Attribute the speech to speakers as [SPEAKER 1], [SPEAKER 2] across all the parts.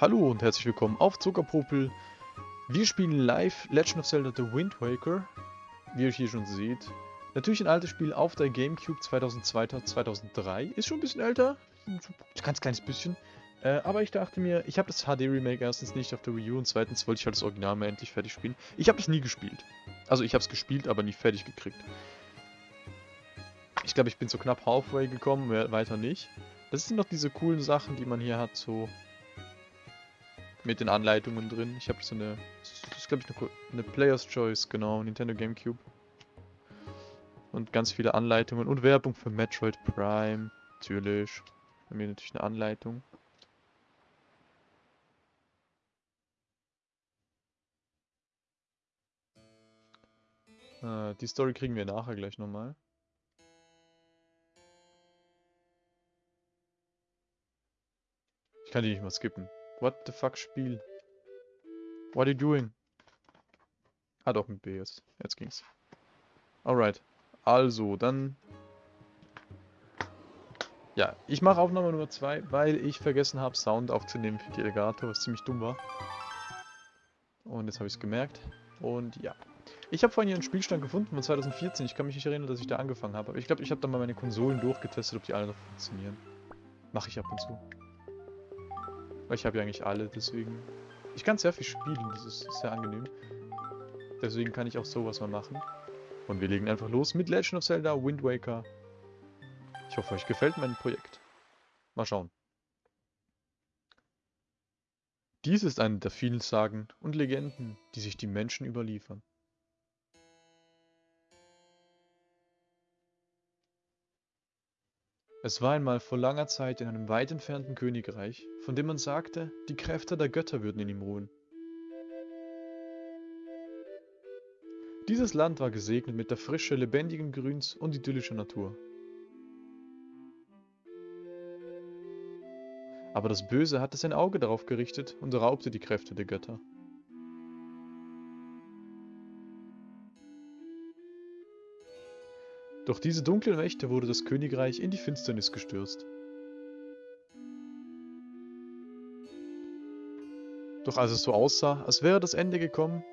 [SPEAKER 1] Hallo und herzlich willkommen auf Zuckerpopel. Wir spielen live Legend of Zelda The Wind Waker, wie ihr hier schon seht. Natürlich ein altes Spiel auf der Gamecube 2002, 2003. Ist schon ein bisschen älter, ein ganz kleines bisschen. Äh, aber ich dachte mir, ich habe das HD-Remake erstens nicht auf der Wii U und zweitens wollte ich halt das Original mal endlich fertig spielen. Ich habe das nie gespielt. Also ich habe es gespielt, aber nie fertig gekriegt. Ich glaube, ich bin so knapp halfway gekommen, weiter nicht. Das sind noch diese coolen Sachen, die man hier hat, so mit den Anleitungen drin. Ich habe so eine, das ist glaube ich eine, eine Player's Choice, genau, Nintendo Gamecube. Und ganz viele Anleitungen und Werbung für Metroid Prime, natürlich. Bei mir natürlich eine Anleitung. Äh, die Story kriegen wir nachher gleich nochmal. Ich kann die nicht mal skippen. What the fuck, Spiel? What are you doing? Ah doch, mit B jetzt. Jetzt ging's. Alright. Also, dann... Ja, ich mache Aufnahme Nummer 2, weil ich vergessen habe, Sound aufzunehmen für die Alligator, was ziemlich dumm war. Und jetzt habe ich es gemerkt. Und ja. Ich habe vorhin hier einen Spielstand gefunden von 2014. Ich kann mich nicht erinnern, dass ich da angefangen habe. Aber ich glaube, ich habe dann mal meine Konsolen durchgetestet, ob die alle noch funktionieren. Mache ich ab und zu. Weil ich habe ja eigentlich alle, deswegen... Ich kann sehr viel spielen, das ist sehr angenehm. Deswegen kann ich auch sowas mal machen. Und wir legen einfach los mit Legend of Zelda Wind Waker. Ich hoffe, euch gefällt mein Projekt. Mal schauen. Dies ist eine der vielen Sagen und Legenden, die sich die Menschen überliefern. Es war einmal vor langer Zeit in einem weit entfernten Königreich, von dem man sagte, die Kräfte der Götter würden in ihm ruhen. Dieses Land war gesegnet mit der Frische lebendigen Grüns und idyllischer Natur. Aber das Böse hatte sein Auge darauf gerichtet und raubte die Kräfte der Götter. Durch diese dunklen Mächte wurde das Königreich in die Finsternis gestürzt. Doch als es so aussah, als wäre das Ende gekommen,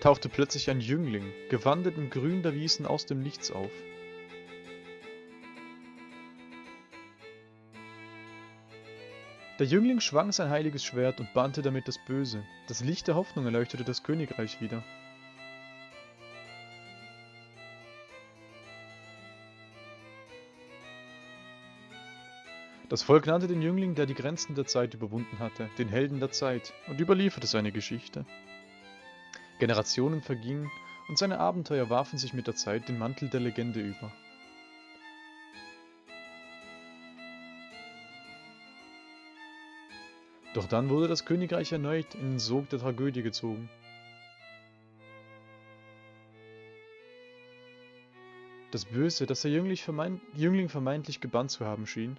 [SPEAKER 1] tauchte plötzlich ein Jüngling, gewandelt im Grün der Wiesen aus dem Nichts auf. Der Jüngling schwang sein heiliges Schwert und bannte damit das Böse. Das Licht der Hoffnung erleuchtete das Königreich wieder. Das Volk nannte den Jüngling, der die Grenzen der Zeit überwunden hatte, den Helden der Zeit und überlieferte seine Geschichte. Generationen vergingen und seine Abenteuer warfen sich mit der Zeit den Mantel der Legende über. Doch dann wurde das Königreich erneut in den Sog der Tragödie gezogen. Das Böse, das der Jüngling, vermeint, Jüngling vermeintlich gebannt zu haben schien,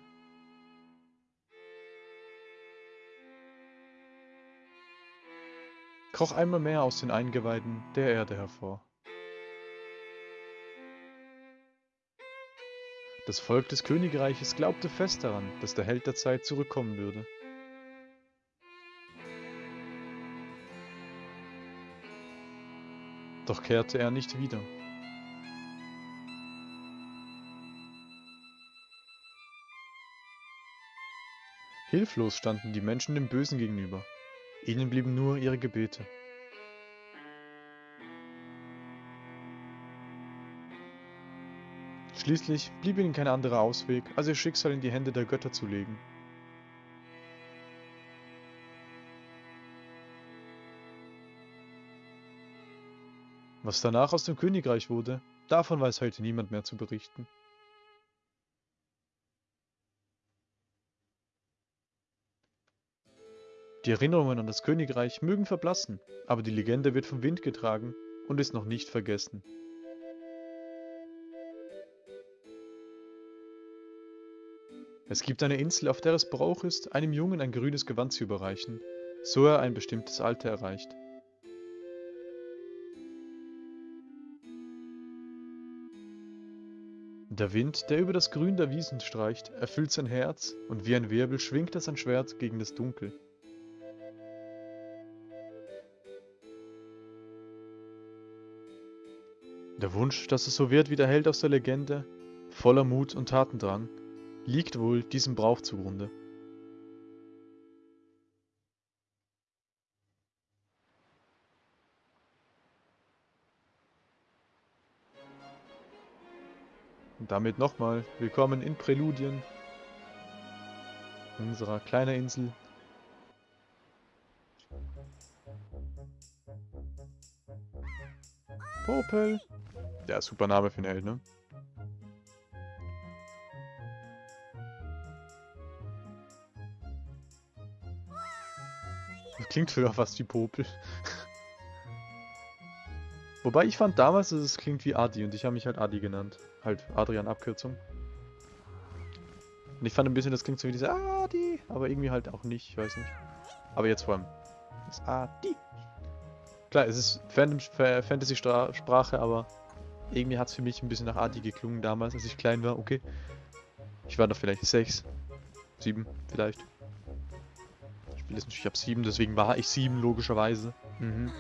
[SPEAKER 1] kroch einmal mehr aus den Eingeweiden der Erde hervor. Das Volk des Königreiches glaubte fest daran, dass der Held der Zeit zurückkommen würde. Doch kehrte er nicht wieder. Hilflos standen die Menschen dem Bösen gegenüber. Ihnen blieben nur ihre Gebete. Schließlich blieb ihnen kein anderer Ausweg, als ihr Schicksal in die Hände der Götter zu legen. Was danach aus dem Königreich wurde, davon weiß heute niemand mehr zu berichten. Die Erinnerungen an das Königreich mögen verblassen, aber die Legende wird vom Wind getragen und ist noch nicht vergessen. Es gibt eine Insel, auf der es Brauch ist, einem Jungen ein grünes Gewand zu überreichen, so er ein bestimmtes Alter erreicht. Der Wind, der über das Grün der Wiesen streicht, erfüllt sein Herz, und wie ein Wirbel schwingt er sein Schwert gegen das Dunkel. Der Wunsch, dass es so wird wie der Held aus der Legende, voller Mut und Tatendrang, liegt wohl diesem Brauch zugrunde. Und damit nochmal willkommen in Präludien, unserer kleinen Insel. Popel. Ja, super Name für einen Held, ne? Klingt früher fast wie Popel. Wobei ich fand damals, dass es klingt wie Adi und ich habe mich halt Adi genannt. Halt Adrian Abkürzung. Und ich fand ein bisschen, das klingt so wie diese Adi, aber irgendwie halt auch nicht, ich weiß nicht. Aber jetzt vor allem. Das Adi. Klar, es ist Fantasy-Sprache, aber irgendwie hat es für mich ein bisschen nach Adi geklungen damals, als ich klein war. Okay. Ich war da vielleicht sechs, sieben vielleicht. Ich spiele jetzt natürlich ab sieben, deswegen war ich sieben logischerweise. Mhm.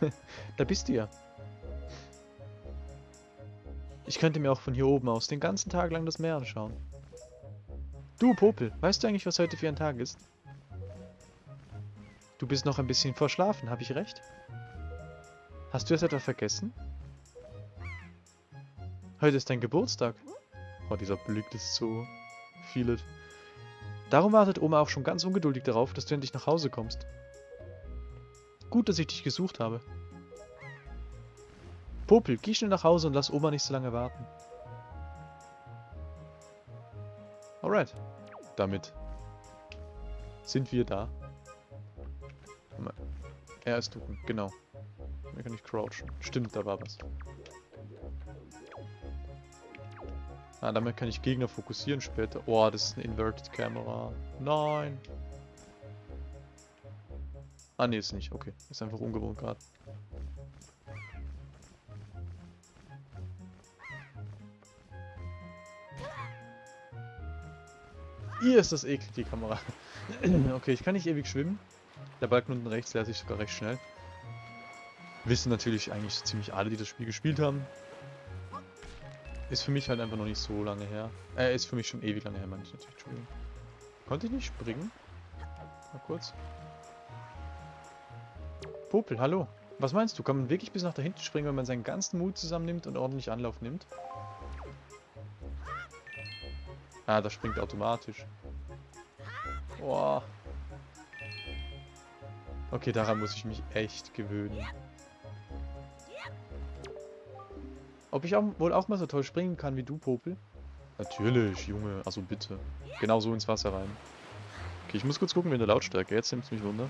[SPEAKER 1] da bist du ja. Ich könnte mir auch von hier oben aus den ganzen Tag lang das Meer anschauen. Du, Popel, weißt du eigentlich, was heute für ein Tag ist? Du bist noch ein bisschen verschlafen, habe ich recht? Hast du es etwa vergessen? Heute ist dein Geburtstag. Oh, dieser Blick ist so vieles. Darum wartet Oma auch schon ganz ungeduldig darauf, dass du endlich nach Hause kommst. Gut, dass ich dich gesucht habe. Popel, geh schnell nach Hause und lass Oma nicht so lange warten. Alright. Damit sind wir da. Er ist ducken, genau. Hier kann ich crouchen. Stimmt, da war was. Ah, damit kann ich Gegner fokussieren später. Oh, das ist eine Inverted Camera. Nein. Ah, ne, ist nicht. Okay. Ist einfach ungewohnt gerade. Hier ist das eklig, die Kamera. okay, ich kann nicht ewig schwimmen. Der Balken unten rechts leert sich sogar recht schnell. Wissen natürlich eigentlich ziemlich alle, die das Spiel gespielt haben. Ist für mich halt einfach noch nicht so lange her. Äh, ist für mich schon ewig lange her, meine ich natürlich. Entschuldigung. Konnte ich nicht springen? Mal kurz. Popel, hallo. Was meinst du? Kann man wirklich bis nach da hinten springen, wenn man seinen ganzen Mut zusammennimmt und ordentlich Anlauf nimmt? Ah, das springt automatisch. Boah. Okay, daran muss ich mich echt gewöhnen. Ob ich auch, wohl auch mal so toll springen kann wie du, Popel? Natürlich, Junge. Also bitte. Genau so ins Wasser rein. Okay, ich muss kurz gucken, wie in der Lautstärke. Jetzt nimmt es mich wunder.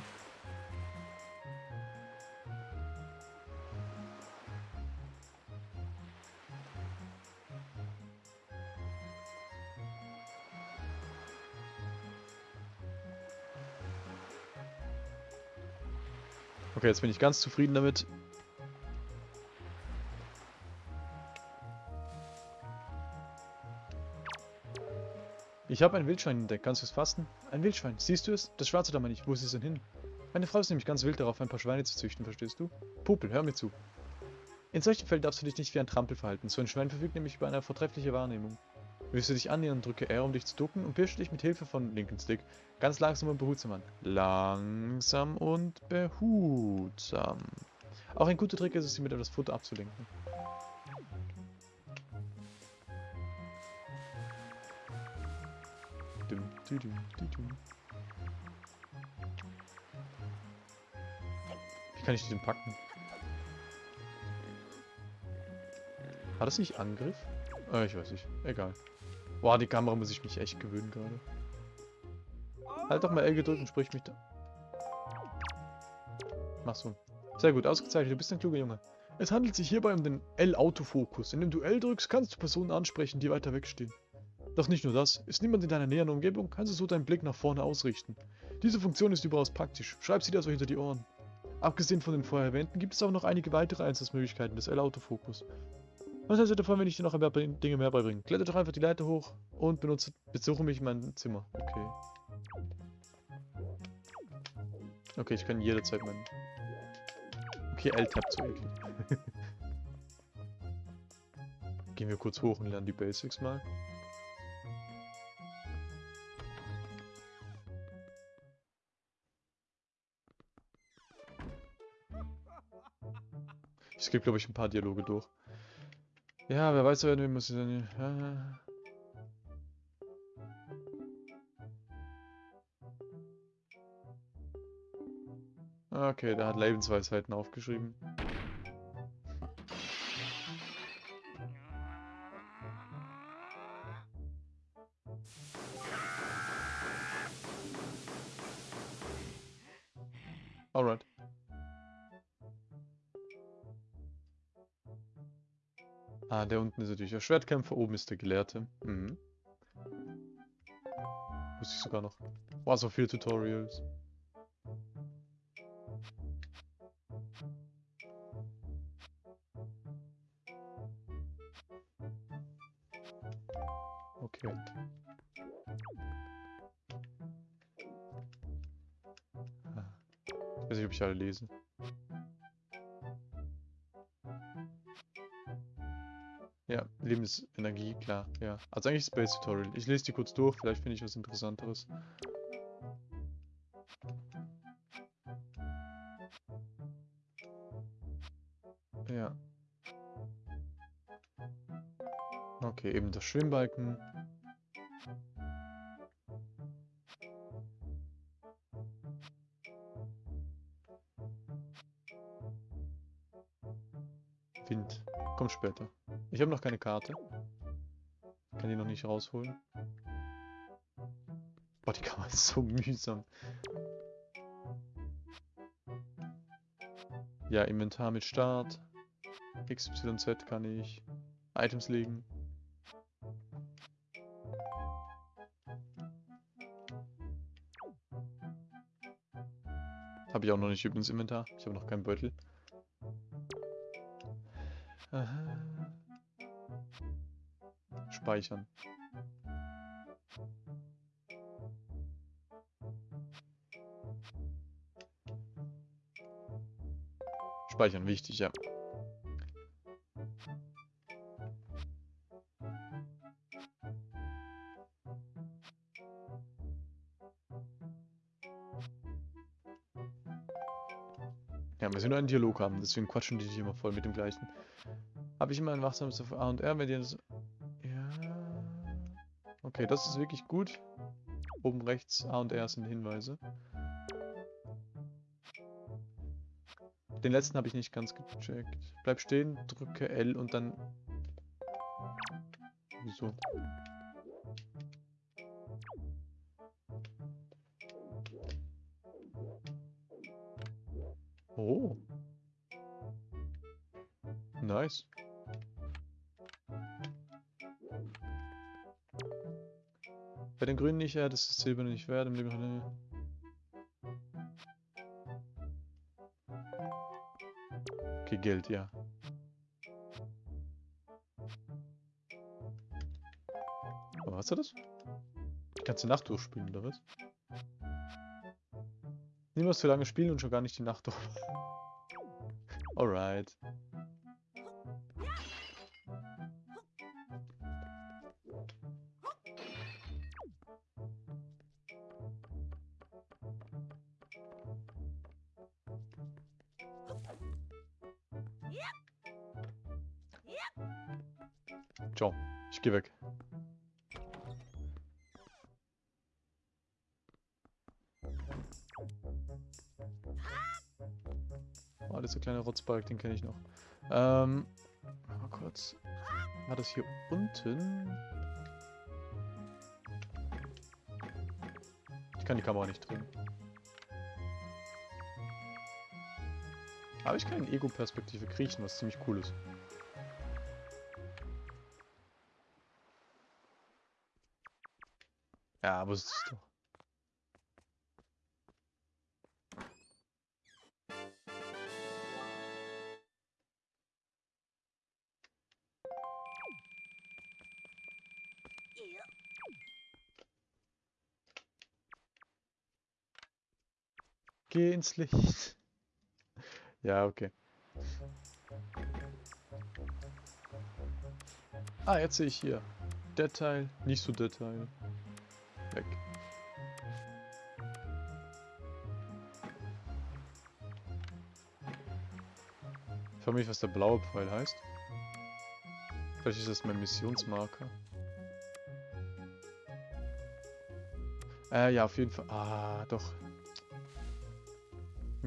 [SPEAKER 1] Jetzt bin ich ganz zufrieden damit. Ich habe ein Wildschwein entdeckt. Kannst du es fassen? Ein Wildschwein. Siehst du es? Das schwarze da meine ich. Wo ist es denn hin? Meine Frau ist nämlich ganz wild darauf, ein paar Schweine zu züchten, verstehst du? Pupel, hör mir zu. In solchen Fällen darfst du dich nicht wie ein Trampel verhalten. So ein Schwein verfügt nämlich über eine vortreffliche Wahrnehmung. Willst du dich annähern, drücke R, um dich zu ducken und pirsche dich mit Hilfe von linken Stick ganz langsam und behutsam an. Langsam und behutsam. Auch ein guter Trick ist es, sie mit etwas Futter abzulenken. Wie kann ich den packen? War das nicht Angriff? Äh, ich weiß nicht. Egal. Boah, die Kamera muss ich mich echt gewöhnen gerade. Halt doch mal L gedrückt und sprich mich da. Mach so. Sehr gut, ausgezeichnet. Du bist ein kluger Junge. Es handelt sich hierbei um den L-Autofokus. Indem du L drückst, kannst du Personen ansprechen, die weiter wegstehen. Doch nicht nur das. Ist niemand in deiner näheren Umgebung, kannst du so deinen Blick nach vorne ausrichten. Diese Funktion ist überaus praktisch. Schreib sie dir also hinter die Ohren. Abgesehen von den vorher erwähnten, gibt es auch noch einige weitere Einsatzmöglichkeiten des L-Autofokus. Was hältst du davon, wenn ich dir noch ein paar Dinge mehr beibringe? Kletter doch einfach die Leiter hoch und benutze, besuche mich in meinem Zimmer. Okay. Okay, ich kann jederzeit meinen... Okay, L-Tab zu eklig. Gehen wir kurz hoch und lernen die Basics mal. Ich skippe, glaube ich, ein paar Dialoge durch. Ja, wer weiß, wer muss ich dann... Ja. Okay, der hat Lebensweisheiten aufgeschrieben. Der Schwertkämpfer, oben ist der Gelehrte. Mhm. Wusste ich sogar noch. Boah, so viele Tutorials. Okay. Ah. Ich weiß nicht, ob ich alle lese. Lebensenergie, klar, ja. Also eigentlich Space Tutorial. Ich lese die kurz durch, vielleicht finde ich was Interessanteres. Ja. Okay, eben das Schwimmbalken. Wind. Kommt später. Ich habe noch keine Karte. Kann die noch nicht rausholen. Boah, die Kamera ist so mühsam. Ja, Inventar mit Start. XYZ kann ich. Items legen. Habe ich auch noch nicht übrigens Inventar. Ich habe noch keinen Beutel. Speichern. Speichern, wichtig, ja. Ja, wir müssen nur einen Dialog haben, deswegen quatschen die dich immer voll mit dem gleichen. Habe ich immer ein wachsames auf A und R, wenn dir das... Okay, das ist wirklich gut. Oben rechts A und R sind Hinweise. Den letzten habe ich nicht ganz gecheckt. Bleib stehen, drücke L und dann... Wieso? Oh. Nice. Bei den Grünen nicht, ja, das ist Silber nicht wert. Im Leben Okay, Geld, ja. Aber hast du das? Kannst du Nacht durchspielen, oder was? Niemals zu lange spielen und schon gar nicht die Nacht durch. Alright. Geh weg. Oh, dieser kleine Rotzbalk, den kenne ich noch. Ähm, mal kurz. War das hier unten? Ich kann die Kamera nicht drehen. Aber ich kann in Ego-Perspektive kriechen, was ziemlich cool ist. Ja, aber es ist doch. Geh ins Licht. Ja, okay. Ah, jetzt sehe ich hier. Der Teil, nicht so der Teil. Ich frage mich, was der blaue Pfeil heißt. Vielleicht ist das mein Missionsmarker. Äh, ja, auf jeden Fall. Ah, doch.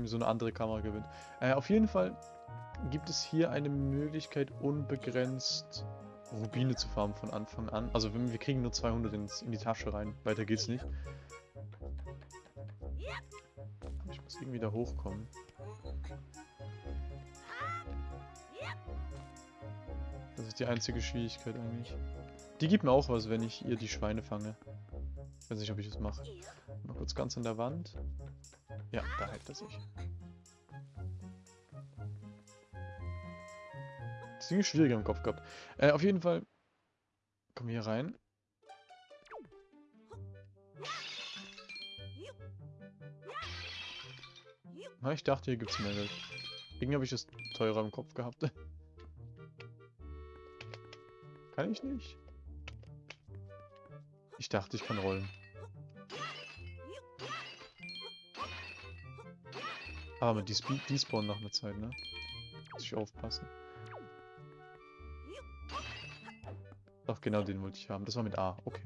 [SPEAKER 1] So eine andere Kamera gewinnt. Äh, auf jeden Fall gibt es hier eine Möglichkeit, unbegrenzt Rubine zu farmen von Anfang an. Also wir kriegen nur 200 ins, in die Tasche rein. Weiter geht's nicht. Ich muss irgendwie da hochkommen. Ist die einzige Schwierigkeit eigentlich. Die gibt mir auch was, wenn ich ihr die Schweine fange. Ich weiß nicht, ob ich das mache. Mal kurz ganz an der Wand. Ja, da hält er sich. Ziemlich schwieriger im Kopf gehabt. Äh, auf jeden Fall. Wir hier rein. Na, ich dachte, hier gibt es mehr Geld. Irgendwie habe ich es teurer im Kopf gehabt. kann ich nicht. Ich dachte, ich kann rollen. Aber die, die spawnen nach einer Zeit, ne? Muss ich aufpassen. Doch, genau den wollte ich haben. Das war mit A. Okay.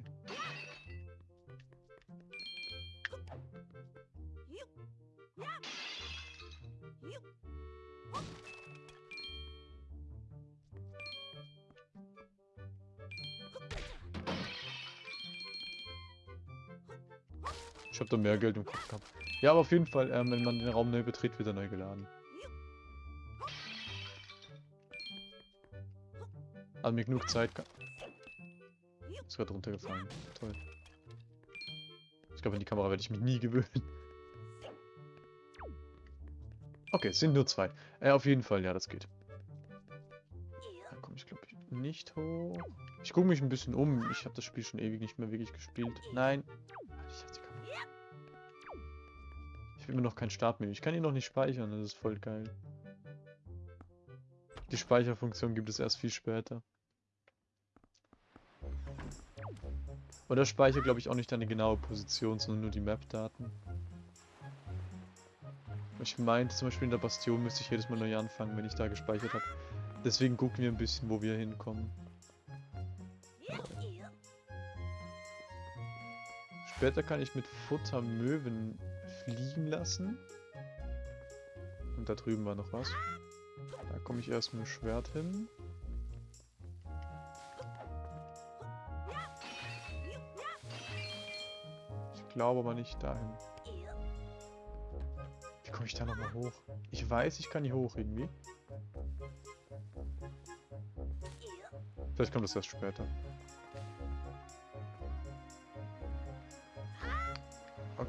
[SPEAKER 1] Mehr Geld im Kopf gehabt. Ja, aber auf jeden Fall, ähm, wenn man den Raum neu betritt, wird er neu geladen. Also mir genug Zeit. Ist gerade runtergefallen. Toll. Ich glaube, an die Kamera werde ich mich nie gewöhnen. Okay, es sind nur zwei. Äh, auf jeden Fall, ja, das geht. Da komme ich, glaube ich, nicht hoch. Ich gucke mich ein bisschen um. Ich habe das Spiel schon ewig nicht mehr wirklich gespielt. Nein. Mir noch kein Startmenü. Ich kann ihn noch nicht speichern, das ist voll geil. Die Speicherfunktion gibt es erst viel später. Oder speichert, glaube ich, auch nicht deine genaue Position, sondern nur die Map-Daten. Ich meinte zum Beispiel in der Bastion müsste ich jedes Mal neu anfangen, wenn ich da gespeichert habe. Deswegen gucken wir ein bisschen, wo wir hinkommen. Später kann ich mit Futter Möwen fliegen lassen. Und da drüben war noch was. Da komme ich erst mit dem Schwert hin. Ich glaube aber nicht dahin. Wie komme ich da nochmal hoch? Ich weiß, ich kann hier hoch irgendwie. Vielleicht kommt das erst später.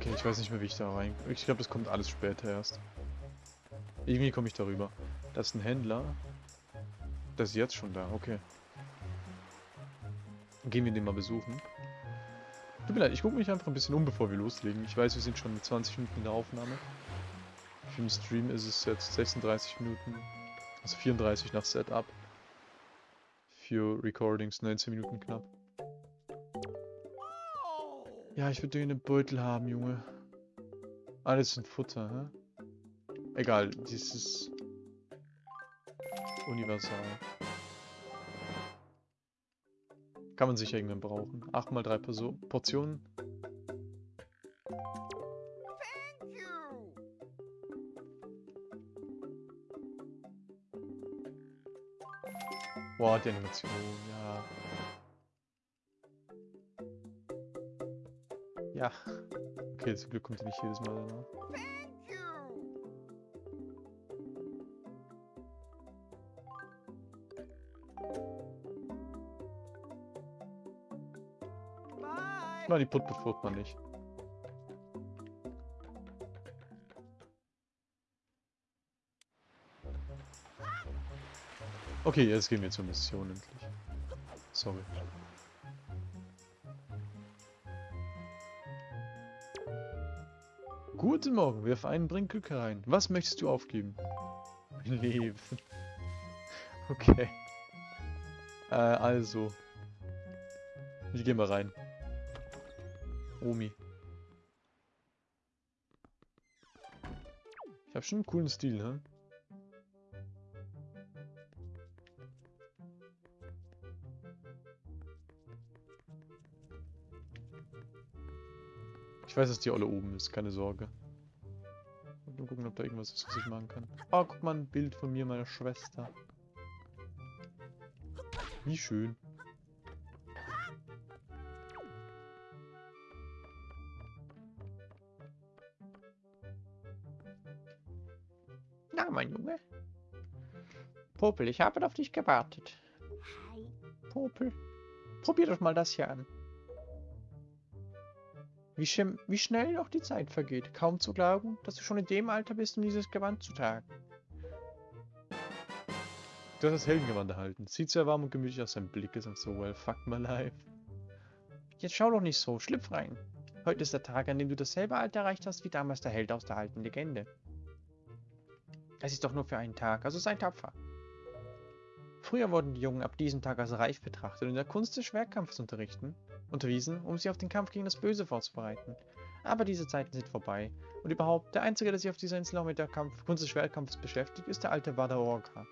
[SPEAKER 1] Okay, ich weiß nicht mehr, wie ich da rein... Ich glaube, das kommt alles später erst. Irgendwie komme ich darüber. Das ist ein Händler. Das ist jetzt schon da, okay. Gehen wir den mal besuchen. Tut mir leid, ich gucke mich einfach ein bisschen um, bevor wir loslegen. Ich weiß, wir sind schon 20 Minuten in der Aufnahme. Für den Stream ist es jetzt 36 Minuten. Also 34 nach Setup. Für Recordings 19 Minuten knapp. Ja, ich würde den Beutel haben, Junge. Alles sind Futter, hä? Egal, dieses universal. Kann man sicher irgendwann brauchen. 8 mal 3 Portionen. Boah, die Animation, ja. Ja. Okay, zum Glück kommt er nicht jedes Mal danach. Na, die Put bevor man nicht. Okay, jetzt gehen wir zur Mission endlich. Sorry. Guten Morgen, wirf einen Bring Glück herein. Was möchtest du aufgeben? Mein Leben. Okay. Äh, also. Wir gehen mal rein. Omi. Ich habe schon einen coolen Stil, ne? Ich weiß, dass die alle oben ist, keine Sorge. Gucken, ob da irgendwas ist, was ich machen kann. Oh, guck mal, ein Bild von mir, meiner Schwester. Wie schön. Na, mein Junge. Popel, ich habe auf dich gewartet. Popel, probier doch mal das hier an. Wie, schem- wie schnell noch die Zeit vergeht. Kaum zu glauben, dass du schon in dem Alter bist, um dieses Gewand zu tragen. Du hast das Heldengewand erhalten. Sieht sehr warm und gemütlich aus. Sein Blick ist so well, fuck my life. Jetzt schau doch nicht so, schlüpf rein. Heute ist der Tag, an dem du dasselbe Alter erreicht hast, wie damals der Held aus der alten Legende. Es ist doch nur für einen Tag, also sei tapfer. Früher wurden die Jungen ab diesem Tag als reif betrachtet und in der Kunst des Schwertkampfes unterrichten, unterwiesen, um sie auf den Kampf gegen das Böse vorzubereiten. Aber diese Zeiten sind vorbei. Und überhaupt, der Einzige, der sich auf dieser Insel noch mit der Kampf Kunst des Schwertkampfes beschäftigt, ist der alte Wada Orca.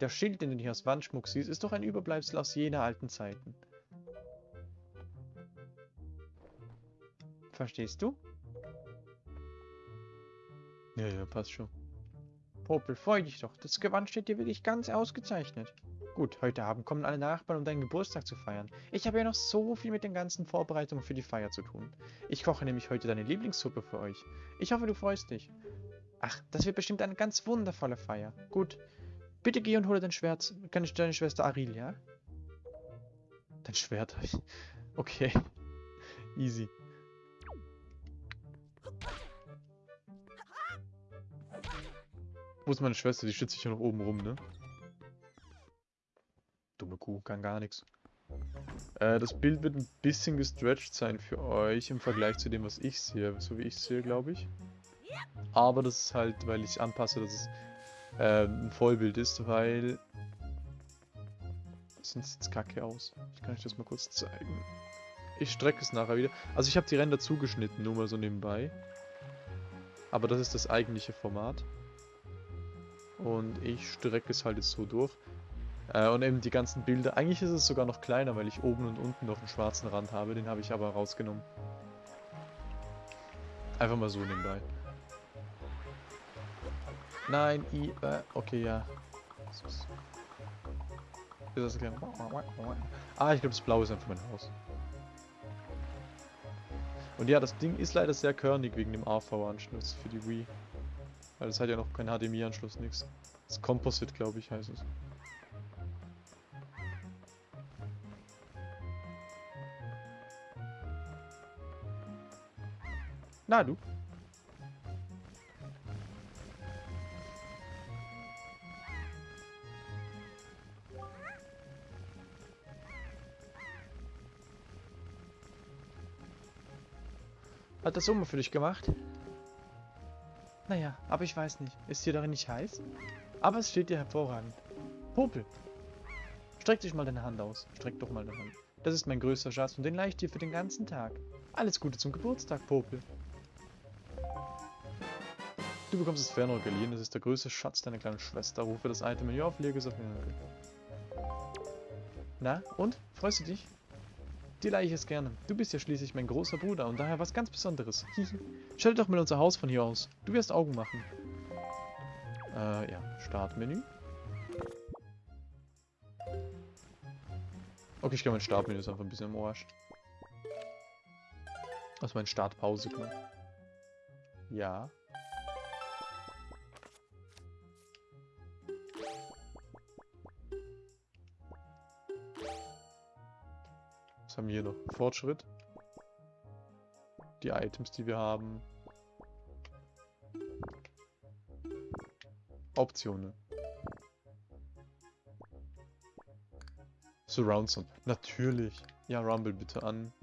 [SPEAKER 1] Der Schild, den du hier aus Wandschmuck siehst, ist doch ein Überbleibsel aus jener alten Zeiten. Verstehst du? Ja, ja, passt schon. Popel, freu dich doch. Das Gewand steht dir wirklich ganz ausgezeichnet. Gut, heute Abend kommen alle Nachbarn, um deinen Geburtstag zu feiern. Ich habe ja noch so viel mit den ganzen Vorbereitungen für die Feier zu tun. Ich koche nämlich heute deine Lieblingssuppe für euch. Ich hoffe, du freust dich. Ach, das wird bestimmt eine ganz wundervolle Feier. Gut, bitte geh und hole dein Schwert, deine deine Schwester Aril, ja? Dein Schwert? Okay. Easy. Wo ist meine Schwester? Die schützt sich hier noch oben rum, ne? Dumme Kuh, kann gar nichts. Äh, das Bild wird ein bisschen gestretched sein für euch im Vergleich zu dem, was ich sehe. So wie ich sehe, glaube ich. Aber das ist halt, weil ich anpasse, dass es äh, ein Vollbild ist, weil... Sonst sieht es kacke aus. Ich kann euch das mal kurz zeigen. Ich strecke es nachher wieder. Also ich habe die Ränder zugeschnitten, nur mal so nebenbei. Aber das ist das eigentliche Format. Und ich strecke es halt jetzt so durch. Äh, und eben die ganzen Bilder. Eigentlich ist es sogar noch kleiner, weil ich oben und unten noch einen schwarzen Rand habe. Den habe ich aber rausgenommen. Einfach mal so nebenbei. Nein, i, äh, okay, ja. Ist das okay? Ah, ich glaube, das Blaue ist einfach mein Haus. Und ja, das Ding ist leider sehr körnig wegen dem AV-Anschluss für die Wii. Weil es hat ja noch keinen HDMI-Anschluss, nix. Das Composite, glaube ich, heißt es. Na du. Hat das Sommer für dich gemacht? Naja, aber ich weiß nicht. Ist dir darin nicht heiß? Aber es steht dir hervorragend. Popel! Streck dich mal deine Hand aus. Streck doch mal deine Hand. Das ist mein größter Schatz und den leih ich dir für den ganzen Tag. Alles Gute zum Geburtstag, Popel. Du bekommst das Fernrohr geliehen. Das ist der größte Schatz deiner kleinen Schwester. Rufe das Item Menü auf, lege es auf den... Na, und? Freust du dich? Dir leihe ich es gerne. Du bist ja schließlich mein großer Bruder und daher was ganz Besonderes. Stell doch mal unser Haus von hier aus. Du wirst Augen machen. Äh, ja. Startmenü. Okay, ich glaube, mein Startmenü ist einfach ein bisschen im Arsch. Also mein Startpause. Ja. Was haben wir hier noch? Fortschritt. Die Items, die wir haben. Optionen. Surround Sound. Natürlich. Ja, Rumble bitte an.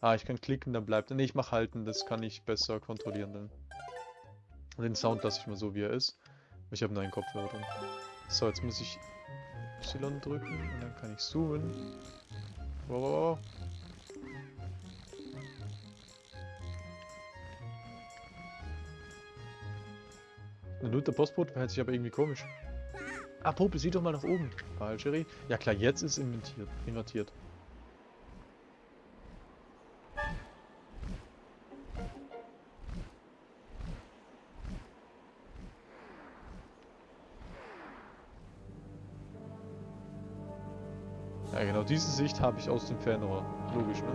[SPEAKER 1] Ah, ich kann klicken, dann bleibt er. Ne, ich mach halten, das kann ich besser kontrollieren dann. Den Sound lasse ich mal so, wie er ist. Ich habe neuen Kopfhörer drin. So, jetzt muss ich Y drücken und dann kann ich zoomen. Wow, wow, wow. Nun, der Postbote verhält sich aber irgendwie komisch. Ah, Popel, sieh doch mal nach oben. Falsche Ja klar, jetzt ist invertiert. invertiert. Diese Sicht habe ich aus dem Fernrohr. Logisch, ne?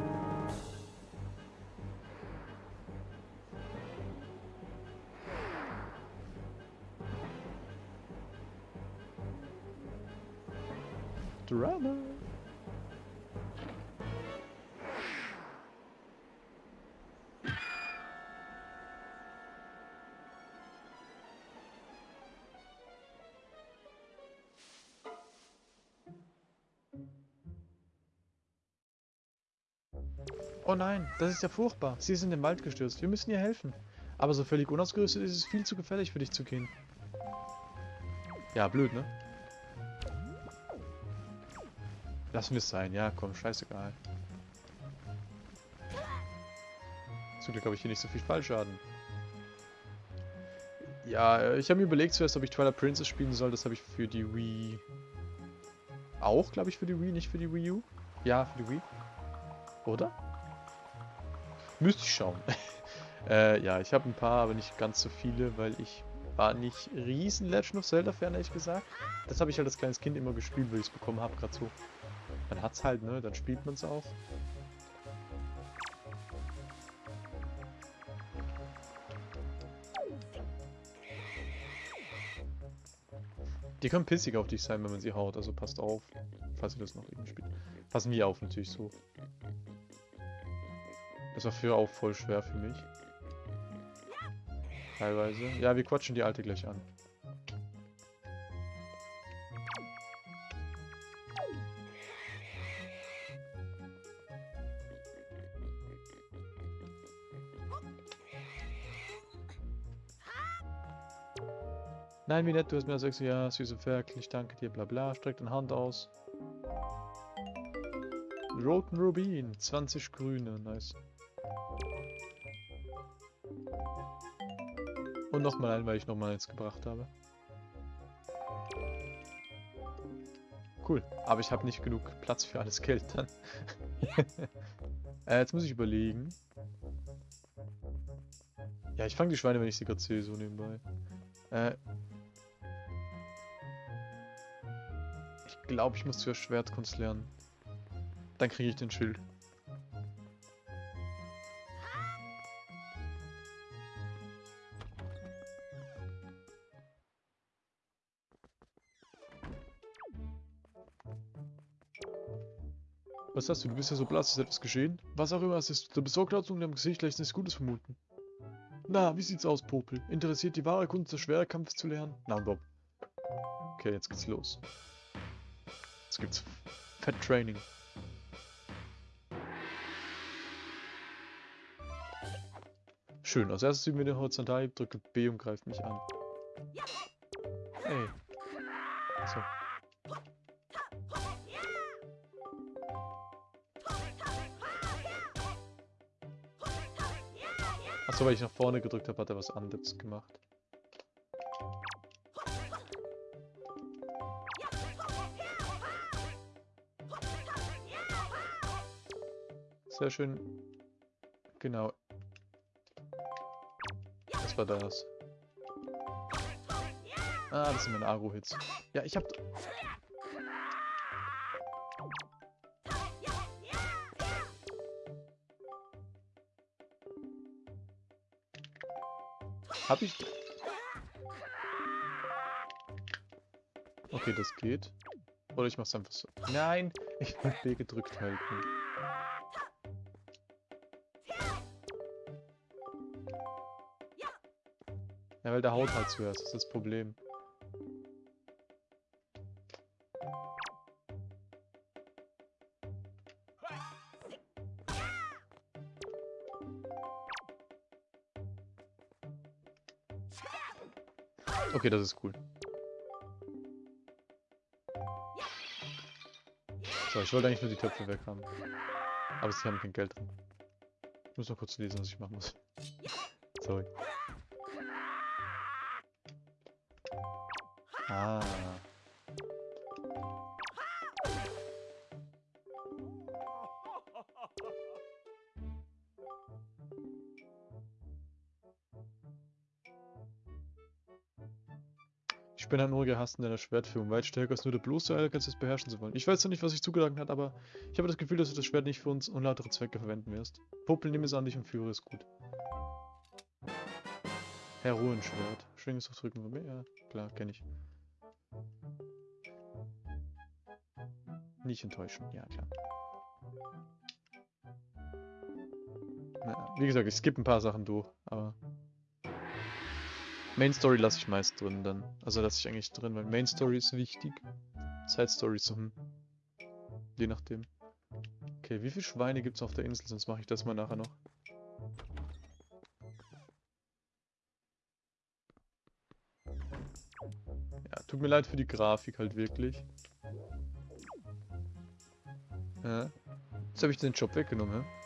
[SPEAKER 1] Oh nein, das ist ja furchtbar. Sie ist in den Wald gestürzt. Wir müssen ihr helfen. Aber so völlig unausgerüstet ist es viel zu gefährlich für dich zu gehen. Ja, blöd, ne? Lassen wir es sein. Ja, komm, scheißegal. Zum Glück habe ich hier nicht so viel Fallschaden. Ja, ich habe mir überlegt zuerst, ob ich Twilight Princess spielen soll. Das habe ich für die Wii... Auch, glaube ich, für die Wii, nicht für die Wii U. Ja, für die Wii. Oder? Müsste ich schauen. äh, ja, ich habe ein paar, aber nicht ganz so viele, weil ich war nicht riesen Legend of Zelda Fan, ehrlich gesagt. Das habe ich halt als kleines Kind immer gespielt, weil ich es bekommen habe, gerade so. Man hat's halt, ne? Dann spielt man es auch. Die können pissig auf dich sein, wenn man sie haut, also passt auf, falls ihr das noch irgendwie spielt. Passen wir auf natürlich so. Das war früher auch voll schwer für mich. Teilweise. Ja, wir quatschen die alte gleich an. Nein, wie nett, du hast mir gesagt, ja, süße Ferkel, ich danke dir, bla bla, streck deine Hand aus. Roten Rubin, 20 grüne, nice. Und nochmal ein, weil ich nochmal eins gebracht habe. Cool, aber ich habe nicht genug Platz für alles Geld dann. äh, jetzt muss ich überlegen. Ja, ich fange die Schweine, wenn ich sie gerade sehe, so nebenbei. Äh, ich glaube, ich muss zuerst Schwertkunst lernen. Dann kriege ich den Schild. Was hast du? Du bist ja so blass, ist etwas geschehen? Was auch immer es ist, der Besorgtheitsung in deinem Gesicht lässt nichts Gutes vermuten. Na, wie sieht's aus, Popel? Interessiert die wahre Kunst des Schwerkampfes zu lernen? Na, Bob. Okay, jetzt geht's los. Jetzt gibt's Fat Training. Schön, als erstes üben wir den Horizontal, drücke B und greift mich an. Hey. Achso. Achso, weil ich nach vorne gedrückt habe, hat er was anderes gemacht. Sehr schön. Genau. Was war das? Ah, das sind meine Agro-Hits. Ja, ich hab... Hab ich... Okay, das geht. Oder ich mach's einfach so. Nein! Ich will B gedrückt halten. Ja, weil der haut halt zuerst, das ist das Problem. Okay, das ist cool. So, ich wollte eigentlich nur die Töpfe weg haben. Aber sie haben kein Geld drin. Ich muss noch kurz lesen, was ich machen muss. Sorry. Ah. Ich Uriger Hass in deiner Schwertführung. Weit stärker als nur der bloße Ehrgeiz, es beherrschen zu wollen. Ich weiß noch nicht, was sich zugedacht hat, aber ich habe das Gefühl, dass du das Schwert nicht für uns unlautere Zwecke verwenden wirst. Popel, nimm es an dich und führe es gut. Herr Ruhenschwert. Schwing es auf Drücken von mir? Ja, klar, kenne ich. Nicht enttäuschen, ja klar. Na, wie gesagt, ich skippe ein paar Sachen durch, aber... Main Story lasse ich meist drin dann. Also lasse ich eigentlich drin, weil Main Story ist wichtig. Side Story so, hm. Je nachdem. Okay, wie viele Schweine gibt es auf der Insel? Sonst mache ich das mal nachher noch. Ja, tut mir leid für die Grafik halt wirklich. Ja. Jetzt habe ich den Job weggenommen, ja?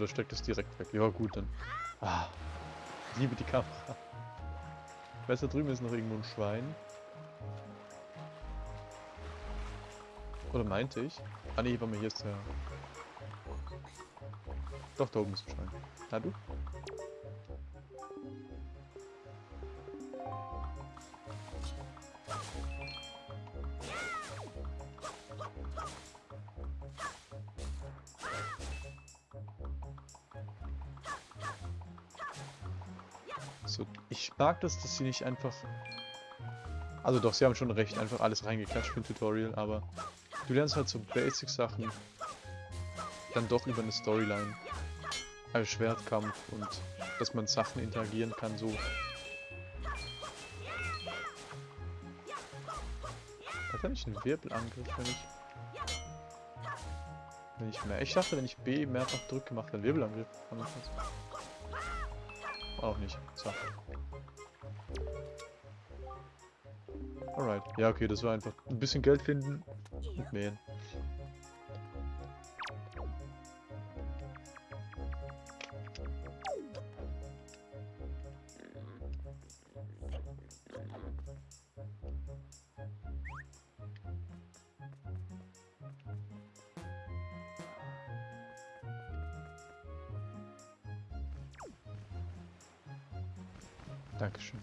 [SPEAKER 1] Da steckt es direkt weg. Ja gut, dann. Ah, liebe die Kamera. Da drüben ist noch irgendwo ein Schwein. Oder meinte ich? Ah ne, hier ist der... Doch, da oben ist ein Schwein. Na du? Mag das, dass sie nicht einfach... Also doch, sie haben schon recht, einfach alles reingeklatscht für ein Tutorial, aber du lernst halt so Basic-Sachen dann doch über eine Storyline. Also Schwertkampf und dass man Sachen interagieren kann, so. Hat er nicht einen Wirbelangriff, wenn ich... Wenn ich mehr... Ich dachte, wenn ich B mehrfach drücke, macht er einen Wirbelangriff. Auch nicht. So. Ja, okay, das war einfach ein bisschen Geld finden und mähen. Dankeschön.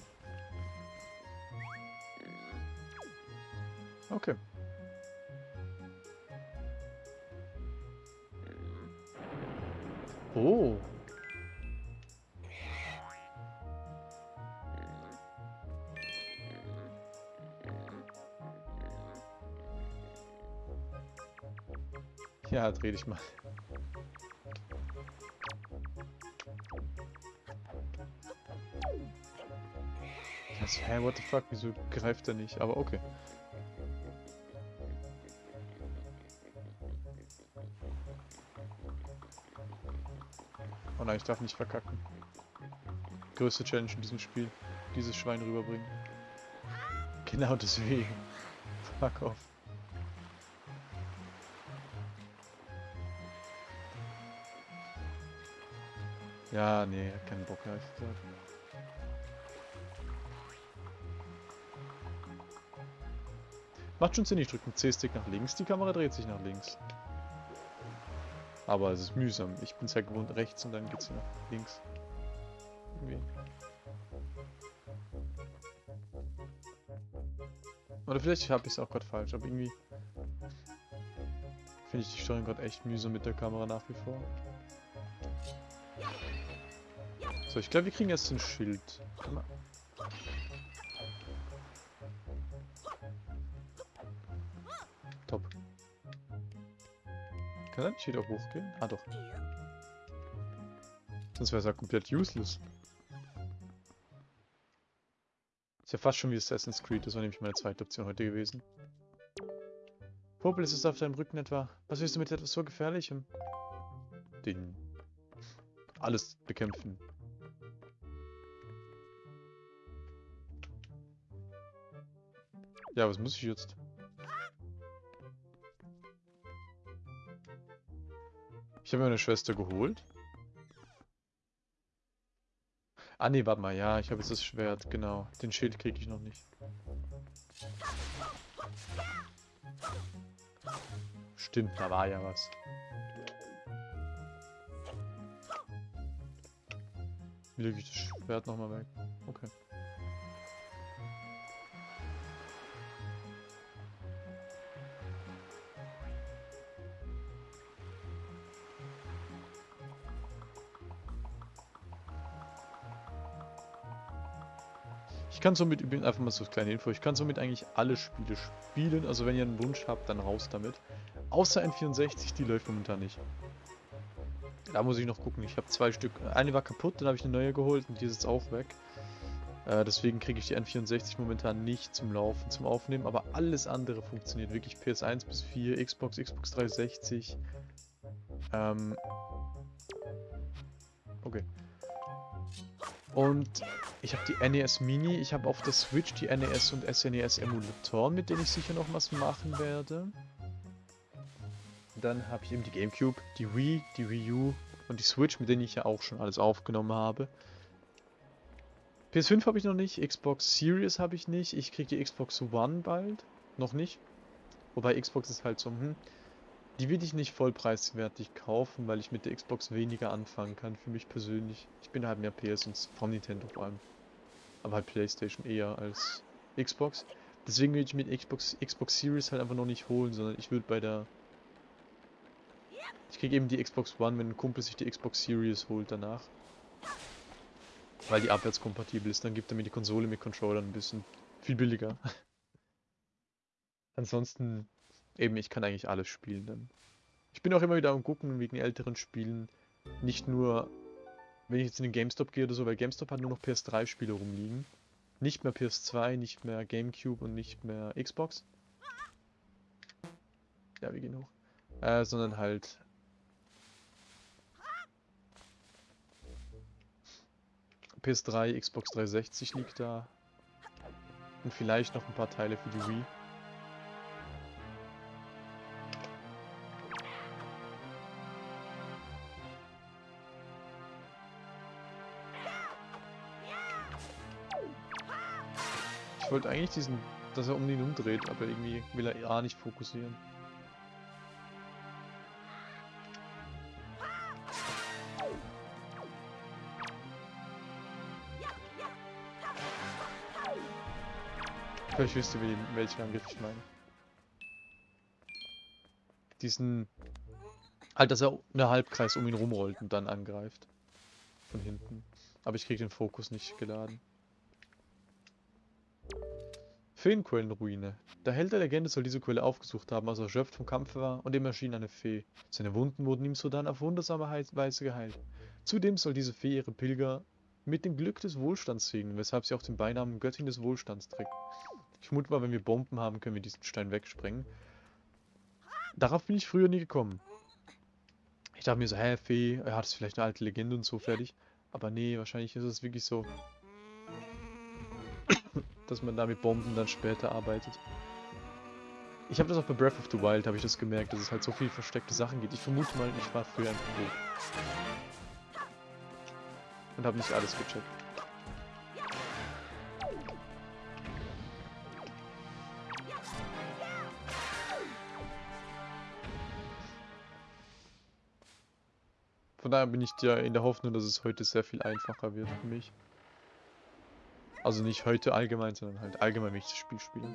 [SPEAKER 1] Okay. Oh. Ja, dreh dich mal. Das, hä, what the fuck, wieso greift er nicht? Aber okay. Nein, ich darf nicht verkacken. Größte Challenge in diesem Spiel. Dieses Schwein rüberbringen. Genau deswegen. Fuck off. Ja, nee, keinen Bock, habe ich gesagt. Macht schon Sinn, ich drücke den C-Stick nach links, die Kamera dreht sich nach links. Aber es ist mühsam. Ich bin es ja gewohnt rechts und dann geht sie nach links. Irgendwie. Oder vielleicht habe ich es auch gerade falsch, aber irgendwie finde ich die Steuerung gerade echt mühsam mit der Kamera nach wie vor. So, ich glaube, wir kriegen jetzt ein Schild. Kann er nicht wieder hochgehen? Ah doch. Sonst wäre es ja komplett useless. Ist ja fast schon wie Assassin's Creed, das war nämlich meine zweite Option heute gewesen. Popel, ist es auf deinem Rücken etwa? Was willst du mit etwas so Gefährlichem? Den... Alles bekämpfen. Ja, was muss ich jetzt? Ich habe meine Schwester geholt. Ah ne, warte mal, ja, ich habe jetzt das Schwert, genau. Den Schild kriege ich noch nicht. Stimmt, da war ja was. Wie lege ich das Schwert nochmal weg? Okay. Ich kann somit, einfach mal so eine kleine Info, ich kann somit eigentlich alle Spiele spielen. Also wenn ihr einen Wunsch habt, dann raus damit. Außer N64, die läuft momentan nicht. Da muss ich noch gucken. Ich habe zwei Stück. Eine war kaputt, dann habe ich eine neue geholt und die ist jetzt auch weg. Äh, deswegen kriege ich die N64 momentan nicht zum Laufen, zum Aufnehmen. Aber alles andere funktioniert wirklich. PS1 bis 4, Xbox, Xbox 360. Ähm. Okay. Und ich habe die NES Mini, ich habe auf der Switch die NES und SNES Emulatoren, mit denen ich sicher noch was machen werde. Dann habe ich eben die Gamecube, die Wii, die Wii U und die Switch, mit denen ich ja auch schon alles aufgenommen habe. PS5 habe ich noch nicht, Xbox Series habe ich nicht, ich kriege die Xbox One bald, noch nicht. Wobei Xbox ist halt so, hm, die will ich nicht vollpreiswertig kaufen, weil ich mit der Xbox weniger anfangen kann, für mich persönlich. Ich bin halt mehr PS und von Nintendo vor allem. Aber halt Playstation eher als Xbox. Deswegen will ich mit Xbox, Xbox Series halt einfach noch nicht holen, sondern ich würde bei der... Ich kriege eben die Xbox One, wenn ein Kumpel sich die Xbox Series holt danach. Weil die abwärtskompatibel ist, dann gibt er mir die Konsole mit Controller ein bisschen viel billiger. Ansonsten Eben, ich kann eigentlich alles spielen dann. Ich bin auch immer wieder am gucken wegen älteren Spielen. Nicht nur, wenn ich jetzt in den GameStop gehe oder so, weil GameStop hat nur noch PS3-Spiele rumliegen. Nicht mehr PS2, nicht mehr GameCube und nicht mehr Xbox. Ja, wir gehen hoch. Äh, sondern halt... PS3, Xbox 360 liegt da. Und vielleicht noch ein paar Teile für die Wii. Ich wollte eigentlich diesen, dass er um ihn umdreht, aber irgendwie will er A nicht fokussieren. Vielleicht wisst ihr, welchen Angriff ich meine. Diesen... Halt, dass er eine Halbkreis um ihn rumrollt und dann angreift. Von hinten. Aber ich krieg den Fokus nicht geladen. Feenquellenruine. Der Held der Legende soll diese Quelle aufgesucht haben, als er erschöpft vom Kampf war und ihm erschien eine Fee. Seine Wunden wurden ihm sodann auf wundersame Weise geheilt. Zudem soll diese Fee ihre Pilger mit dem Glück des Wohlstands segnen, weshalb sie auch den Beinamen Göttin des Wohlstands trägt. Ich mut mal, wenn wir Bomben haben, können wir diesen Stein wegsprengen. Darauf bin ich früher nie gekommen. Ich dachte mir so, hä, Fee, er hat es vielleicht eine alte Legende und so fertig. Aber nee, wahrscheinlich ist es wirklich so, dass man da mit Bomben dann später arbeitet. Ich habe das auch bei Breath of the Wild, habe ich das gemerkt, dass es halt so viel versteckte Sachen gibt. Ich vermute mal, ich war früher einfach hoch. Und habe nicht alles gecheckt. Von daher bin ich ja in der Hoffnung, dass es heute sehr viel einfacher wird für mich. Also nicht heute allgemein, sondern halt allgemein, wenn ich das Spiel spiele.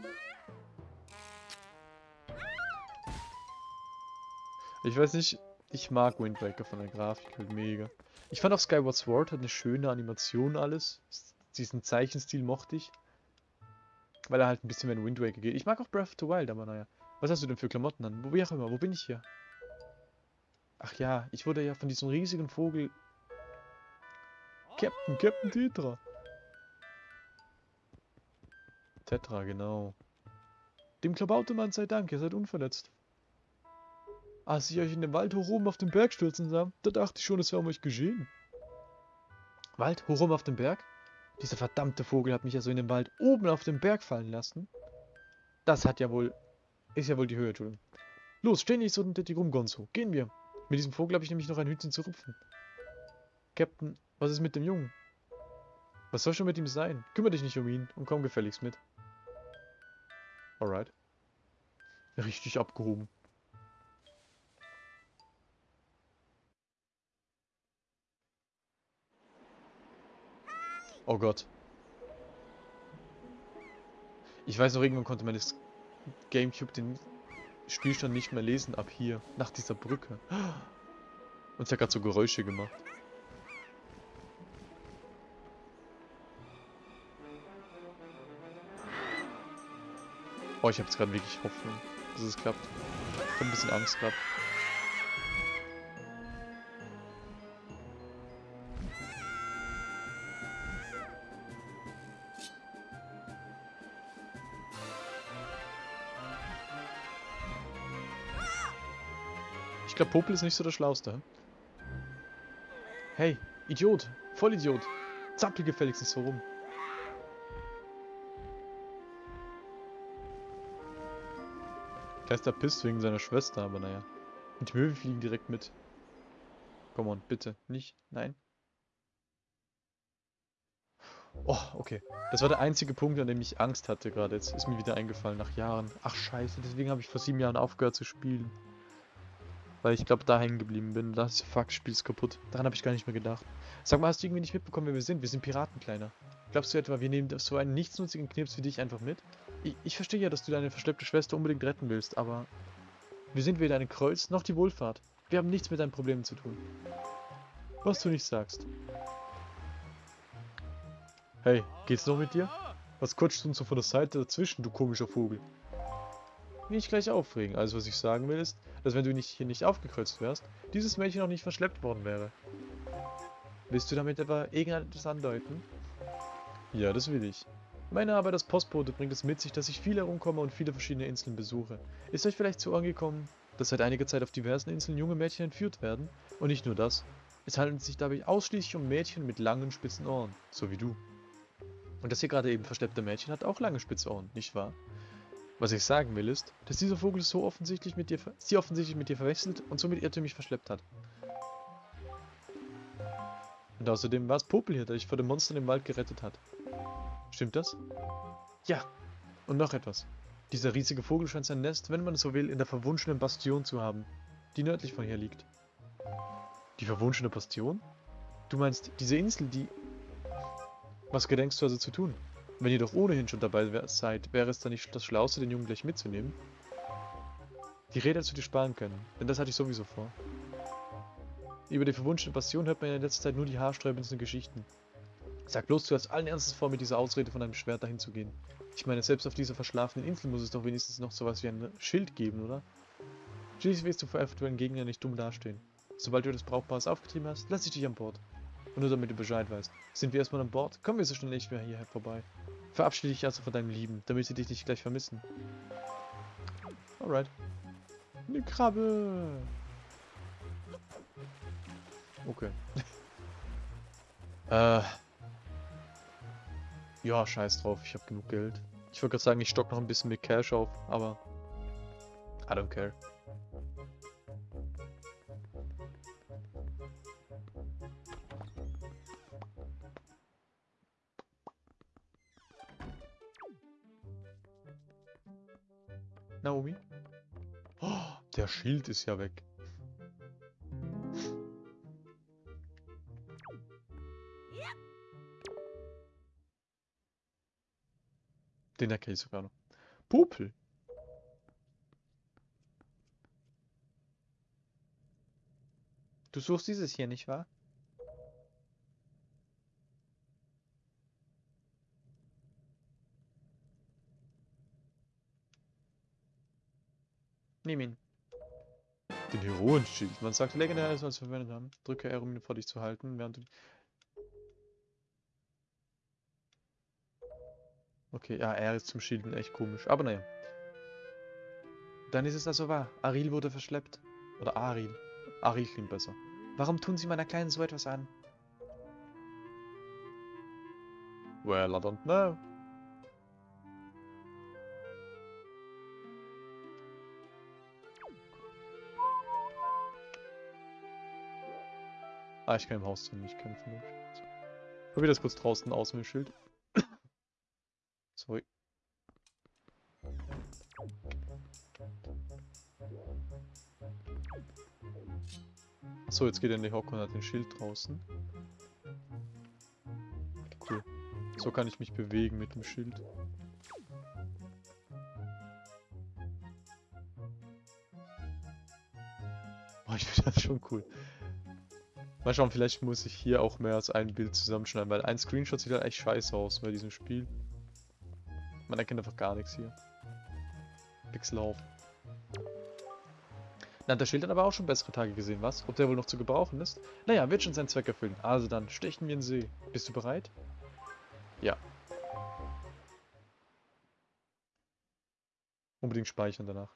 [SPEAKER 1] Ich weiß nicht, ich mag Wind Waker von der Grafik halt mega. Ich fand auch Skyward Sword hat eine schöne Animation alles. Diesen Zeichenstil mochte ich. Weil er halt ein bisschen mehr in Wind Waker geht. Ich mag auch Breath of the Wild, aber naja. Was hast du denn für Klamotten an? Wo, wie auch immer, wo bin ich hier? Ach ja, ich wurde ja von diesem riesigen Vogel... Captain, Captain Tetra. Tetra, genau. Dem Klabautermann sei Dank, ihr seid unverletzt. Als ich euch in den Wald hoch oben auf den Berg stürzen sah, da dachte ich schon, es wäre um euch geschehen. Wald, hoch oben auf den Berg? Dieser verdammte Vogel hat mich ja so in den Wald oben auf den Berg fallen lassen. Das hat ja wohl... Ist ja wohl die Höhe, Entschuldigung. Los, steh nicht so die rum, Gonzo. Gehen wir. Mit diesem Vogel habe ich nämlich noch ein Hütchen zu rupfen. Captain, was ist mit dem Jungen? Was soll schon mit ihm sein? Kümmere dich nicht um ihn und komm gefälligst mit. Alright. Richtig abgehoben. Oh Gott. Ich weiß noch, irgendwann konnte man das Gamecube den Spielstand nicht mehr lesen ab hier, nach dieser Brücke. Und es hat gerade so Geräusche gemacht. Oh, ich habe jetzt gerade wirklich Hoffnung, dass es klappt. Ich habe ein bisschen Angst gerade. Ich glaube, Popel ist nicht so der Schlauste. Hey, Idiot, Vollidiot. Zappel gefälligst so rum. Vielleicht ist er pisst wegen seiner Schwester, aber naja. Und die Möwen fliegen direkt mit. Komm on, bitte. Nicht? Nein? Oh, okay. Das war der einzige Punkt, an dem ich Angst hatte gerade. Jetzt ist mir wieder eingefallen, nach Jahren. Ach scheiße, deswegen habe ich vor sieben Jahren aufgehört zu spielen. Weil ich glaube, da hängen geblieben bin. Da ist fuck, Spiel ist kaputt. Daran habe ich gar nicht mehr gedacht. Sag mal, hast du irgendwie nicht mitbekommen, wer wir sind? Wir sind Piraten, Kleiner. Glaubst du etwa, wir nehmen so einen nichtsnutzigen Knips wie dich einfach mit? Ich, ich verstehe ja, dass du deine verschleppte Schwester unbedingt retten willst, aber... Wir sind weder eine Kreuz, noch die Wohlfahrt. Wir haben nichts mit deinen Problemen zu tun. Was du nicht sagst. Hey, geht's noch mit dir? Was quatschst du uns so von der Seite dazwischen, du komischer Vogel? Nicht gleich aufregen. Also was ich sagen will ist, dass wenn du nicht, hier nicht aufgekreuzt wärst, dieses Mädchen noch nicht verschleppt worden wäre. Willst du damit etwa irgendetwas andeuten? Ja, das will ich. Meine Arbeit als Postbote bringt es mit sich, dass ich viel herumkomme und viele verschiedene Inseln besuche. Ist euch vielleicht zu Ohren gekommen, dass seit einiger Zeit auf diversen Inseln junge Mädchen entführt werden? Und nicht nur das. Es handelt sich dabei ausschließlich um Mädchen mit langen, spitzen Ohren, so wie du. Und das hier gerade eben versteppte Mädchen hat auch lange spitze Ohren, nicht wahr? Was ich sagen will ist, dass dieser Vogel so offensichtlich mit dir, sie offensichtlich mit dir verwechselt und somit irrtümlich verschleppt hat. Und außerdem war es Popel hier, der dich vor dem Monster im Wald gerettet hat. Stimmt das? Ja. Und noch etwas. Dieser riesige Vogel scheint sein Nest, wenn man so will, in der verwunschenen Bastion zu haben, die nördlich von hier liegt. Die verwunschene Bastion? Du meinst, diese Insel, die... Was gedenkst du also zu tun? Wenn ihr doch ohnehin schon dabei seid, wäre es dann nicht das Schlauste, den Jungen gleich mitzunehmen? Die Rede hättest du dir sparen können, denn das hatte ich sowieso vor. Über die verwunschene Passion hört man in letzter Zeit nur die haarsträubendsten Geschichten. Sag bloß, du hast allen Ernstes vor, mit dieser Ausrede von einem Schwert dahin zu gehen. Ich meine, selbst auf dieser verschlafenen Insel muss es doch wenigstens noch sowas wie ein Schild geben, oder? Schließlich willst du vor eventuellen Gegnern nicht dumm dastehen. Sobald du das Brauchbares aufgetrieben hast, lass ich dich an Bord. Und nur damit du Bescheid weißt. Sind wir erstmal an Bord, kommen wir so schnell nicht mehr hierher vorbei. Verabschiede dich also von deinem Lieben, damit sie dich nicht gleich vermissen. Alright. Eine Krabbe. Okay. äh. Ja, scheiß drauf, ich habe genug Geld. Ich wollte gerade sagen, ich stock noch ein bisschen mit Cash auf, aber I don't care. Naomi? Oh, der Schild ist ja weg. Den erkenne ich sogar noch. Popel. Du suchst dieses hier, nicht wahr? Nimm ihn. Den Heroenschild. Man sagt legendär ist, als verwendet haben. Drücke R, um ihn vor dich zu halten, während du Okay, ja, er ist zum Schielden echt komisch. Aber naja. Dann ist es also wahr. Aril wurde verschleppt. Oder Aril. Aril klingt besser. Warum tun Sie meiner Kleinen so etwas an? Well, I don't know. Ah, ich kann im Haus nicht kämpfen. Probier das kurz draußen aus mit dem Schild. Sorry. Achso, jetzt geht er in die Hocke und hat den Schild draußen. Cool. So kann ich mich bewegen mit dem Schild. Boah, ich finde das schon cool. Mal schauen, vielleicht muss ich hier auch mehr als ein Bild zusammenschneiden, weil ein Screenshot sieht halt echt scheiße aus bei diesem Spiel. Man erkennt einfach gar nichts hier. Pixelauf. Na, der Schild hat aber auch schon bessere Tage gesehen, was? Ob der wohl noch zu gebrauchen ist? Naja, wird schon seinen Zweck erfüllen. Also dann, stechen wir in See. Bist du bereit? Ja. Unbedingt speichern danach.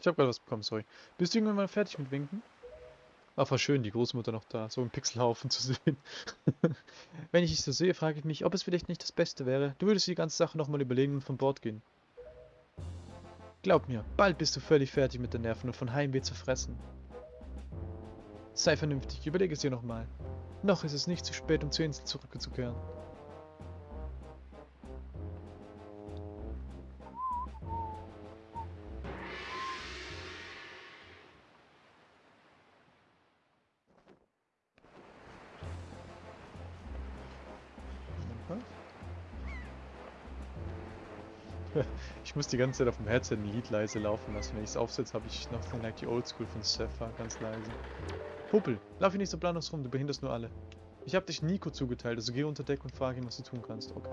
[SPEAKER 1] Ich habe gerade was bekommen, sorry. Bist du irgendwann mal fertig mit Winken? Ach, war schön, die Großmutter noch da, so einen Pixelhaufen zu sehen. Wenn ich dich so sehe, frage ich mich, ob es vielleicht nicht das Beste wäre. Du würdest die ganze Sache nochmal überlegen und von Bord gehen. Glaub mir, bald bist du völlig fertig mit den Nerven und von Heimweh zu fressen. Sei vernünftig, überlege es dir nochmal. Noch ist es nicht zu spät, um zur Insel zurückzukehren. Muss die ganze Zeit auf dem Headset ein Lied leise laufen lassen. Wenn ich es aufsetze, habe ich noch Like die Oldschool von Sapphire ganz leise. Puppel, lauf hier nicht so planlos rum, du behinderst nur alle. Ich habe dich Nico zugeteilt, also geh unter Deck und frage ihn, was du tun kannst. Okay.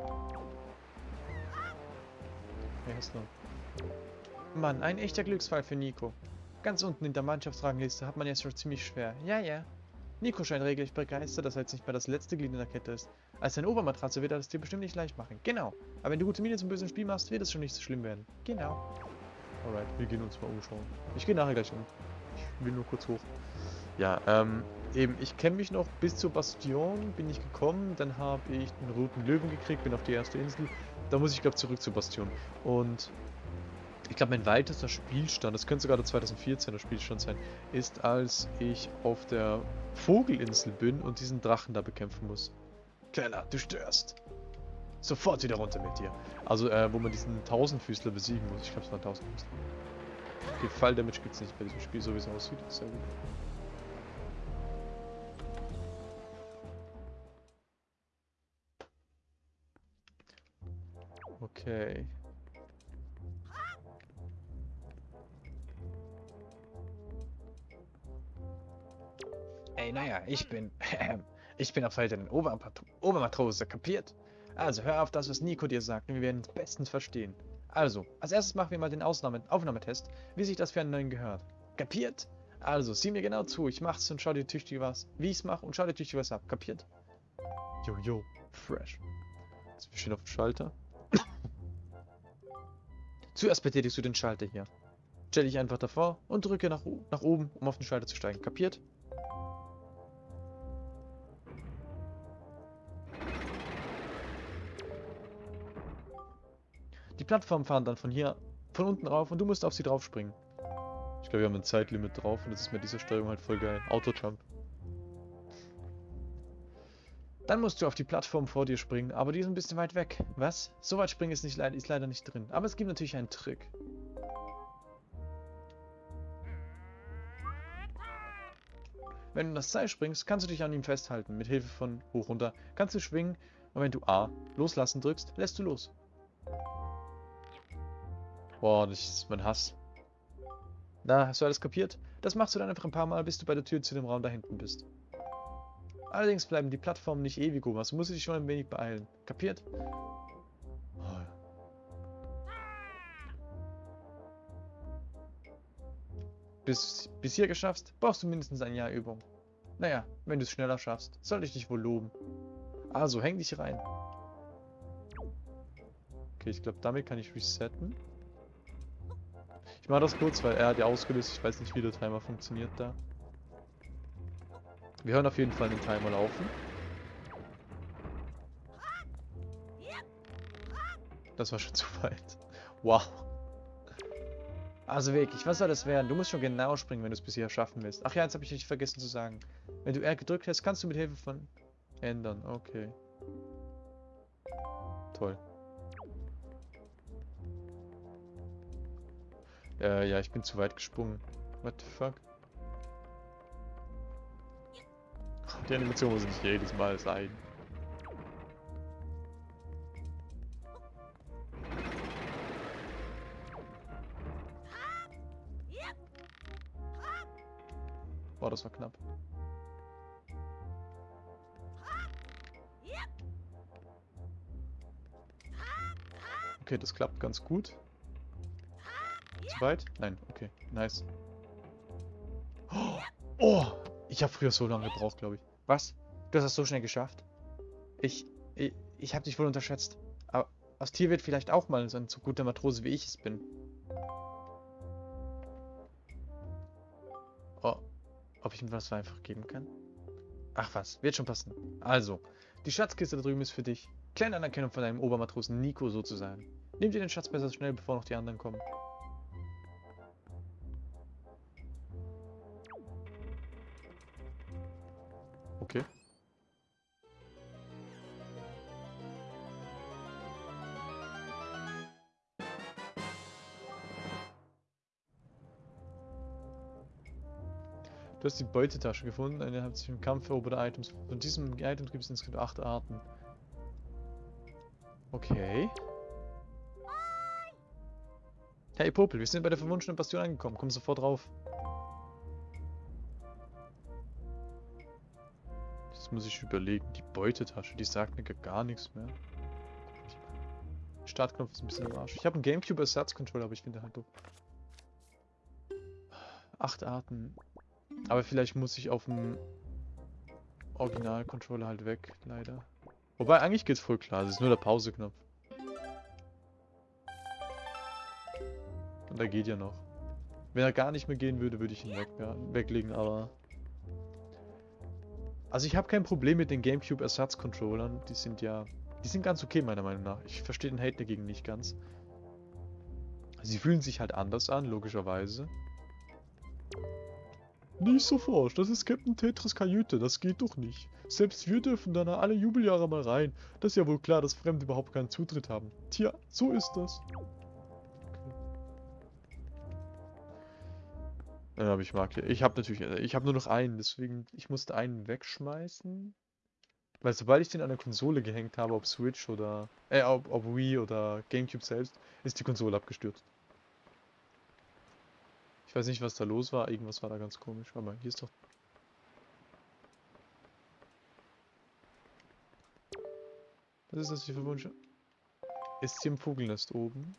[SPEAKER 1] Hey, hast du. Mann, ein echter Glücksfall für Nico. Ganz unten in der Mannschaftsrangliste hat man jetzt schon ziemlich schwer. Ja, ja. Nico scheint regelrecht begeistert, dass er jetzt nicht mehr das letzte Glied in der Kette ist. Als seine Obermatratze wird er es dir bestimmt nicht leicht machen. Genau. Aber wenn du gute Miene zum bösen Spiel machst, wird es schon nicht so schlimm werden. Genau. Alright, wir gehen uns mal umschauen. Ich gehe nachher gleich um. Ich will nur kurz hoch. Ja, ähm, eben, ich kenne mich noch bis zur Bastion, bin ich gekommen, dann habe ich den roten Löwen gekriegt, bin auf die erste Insel. Da muss ich, glaube zurück zur Bastion. Und ich glaube, mein weitester Spielstand, das könnte sogar der 2014er Spielstand sein, ist, als ich auf der Vogelinsel bin und diesen Drachen da bekämpfen muss. Kleiner, du störst. Sofort wieder runter mit dir. Also, äh, wo man diesen Tausendfüßler besiegen muss. Ich glaube, es war Tausendfüßler. Okay, Fall-Damage gibt es nicht bei diesem Spiel, so wie es aussieht. Sehr gut. Okay. Ey, naja, ich bin... ich bin auf Seite den Obermat Obermatrose, kapiert? Also, hör auf das, was Nico dir sagt, und wir werden uns bestens verstehen. Also, als erstes machen wir mal den Ausnahme Aufnahmetest, wie sich das für einen neuen gehört. Kapiert? Also, sieh mir genau zu, ich mach's und schau dir tüchtig was, wie ich's mach und schau dir tüchtig was ab, kapiert? Jo, jo, fresh. Jetzt wir stehen auf dem Schalter. Zuerst betätigst du den Schalter hier. Stell dich einfach davor und drücke nach, nach oben, um auf den Schalter zu steigen. Kapiert? Plattformen fahren dann von hier, von unten rauf und du musst auf sie drauf springen. Ich glaube, wir haben ein Zeitlimit drauf und das ist mit dieser Steuerung halt voll geil. Auto-Jump. Dann musst du auf die Plattform vor dir springen, aber die ist ein bisschen weit weg. Was? So weit springen ist, nicht, ist leider nicht drin. Aber es gibt natürlich einen Trick. Wenn du das Seil springst, kannst du dich an ihm festhalten. Mit Hilfe von hoch runter kannst du schwingen und wenn du A loslassen drückst, lässt du los. Boah, das ist mein Hass. Na, hast du alles kapiert? Das machst du dann einfach ein paar Mal, bis du bei der Tür zu dem Raum da hinten bist. Allerdings bleiben die Plattformen nicht ewig oben, also musst du dich schon ein wenig beeilen. Kapiert? Oh. Bis, bis hier geschaffst, brauchst du mindestens ein Jahr Übung. Naja, wenn du es schneller schaffst, sollte ich dich wohl loben. Also, häng dich rein. Okay, ich glaube, damit kann ich resetten. Ich mache das kurz, weil er hat ja ausgelöst. Ich weiß nicht, wie der Timer funktioniert da. Wir hören auf jeden Fall den Timer laufen. Das war schon zu weit. Wow. Also wirklich, was soll das werden? Du musst schon genau springen, wenn du es bisher schaffen willst. Ach ja, jetzt habe ich nicht vergessen zu sagen. Wenn du R gedrückt hast, kannst du mit Hilfe von ändern. Okay. Toll. Äh, ja, ich bin zu weit gesprungen. What the fuck? Die Animation muss nicht jedes Mal sein. Boah, das war knapp. Okay, das klappt ganz gut. Weit? Nein, okay, nice. Oh, ich habe früher so lange gebraucht, glaube ich. Was? Du hast das so schnell geschafft? Ich, ich, ich habe dich wohl unterschätzt. Aber aus Tier wird vielleicht auch mal so ein so guter Matrose, wie ich es bin. Oh, ob ich ihm was einfach geben kann? Ach was, wird schon passen. Also, die Schatzkiste da drüben ist für dich. Kleine Anerkennung von deinem Obermatrosen Nico sozusagen. Nimm dir den Schatz besser schnell, bevor noch die anderen kommen. Du hast die Beutetasche gefunden, eine hat sich im Kampf eroberte Items. Von diesem Item gibt es insgesamt acht Arten. Okay. Hey Popel, wir sind bei der verwunschenen Bastion angekommen. Komm sofort drauf. Jetzt muss ich überlegen. Die Beutetasche, die sagt mir gar nichts mehr. Startknopf ist ein bisschen im Arsch. Ich habe einen Gamecube Ersatzcontroller, aber ich finde halt doof. Acht Arten. Aber vielleicht muss ich auf dem Original-Controller halt weg, leider. Wobei, eigentlich geht's voll klar. Das ist nur der Pause-Knopf. Und da geht ja noch. Wenn er gar nicht mehr gehen würde, würde ich ihn weg, ja, weglegen, aber... Also ich habe kein Problem mit den Gamecube Ersatzcontrollern. Die sind ja... Die sind ganz okay, meiner Meinung nach. Ich verstehe den Hate dagegen nicht ganz. Sie fühlen sich halt anders an, logischerweise. Nicht so forsch, das ist Captain Tetris Kajüte, das geht doch nicht. Selbst wir dürfen da alle Jubeljahre mal rein. Das ist ja wohl klar, dass Fremde überhaupt keinen Zutritt haben. Tja, so ist das. Ja, aber ich mag hier. Ich habe natürlich, ich habe nur noch einen, deswegen, ich musste einen wegschmeißen. Weil sobald ich den an der Konsole gehängt habe, ob Switch oder, äh, ob, ob Wii oder Gamecube selbst, ist die Konsole abgestürzt. Ich weiß nicht, was da los war, irgendwas war da ganz komisch. Warte mal, hier ist doch... Was ist das hier für Wünsche? Ist hier im Vogelnest oben?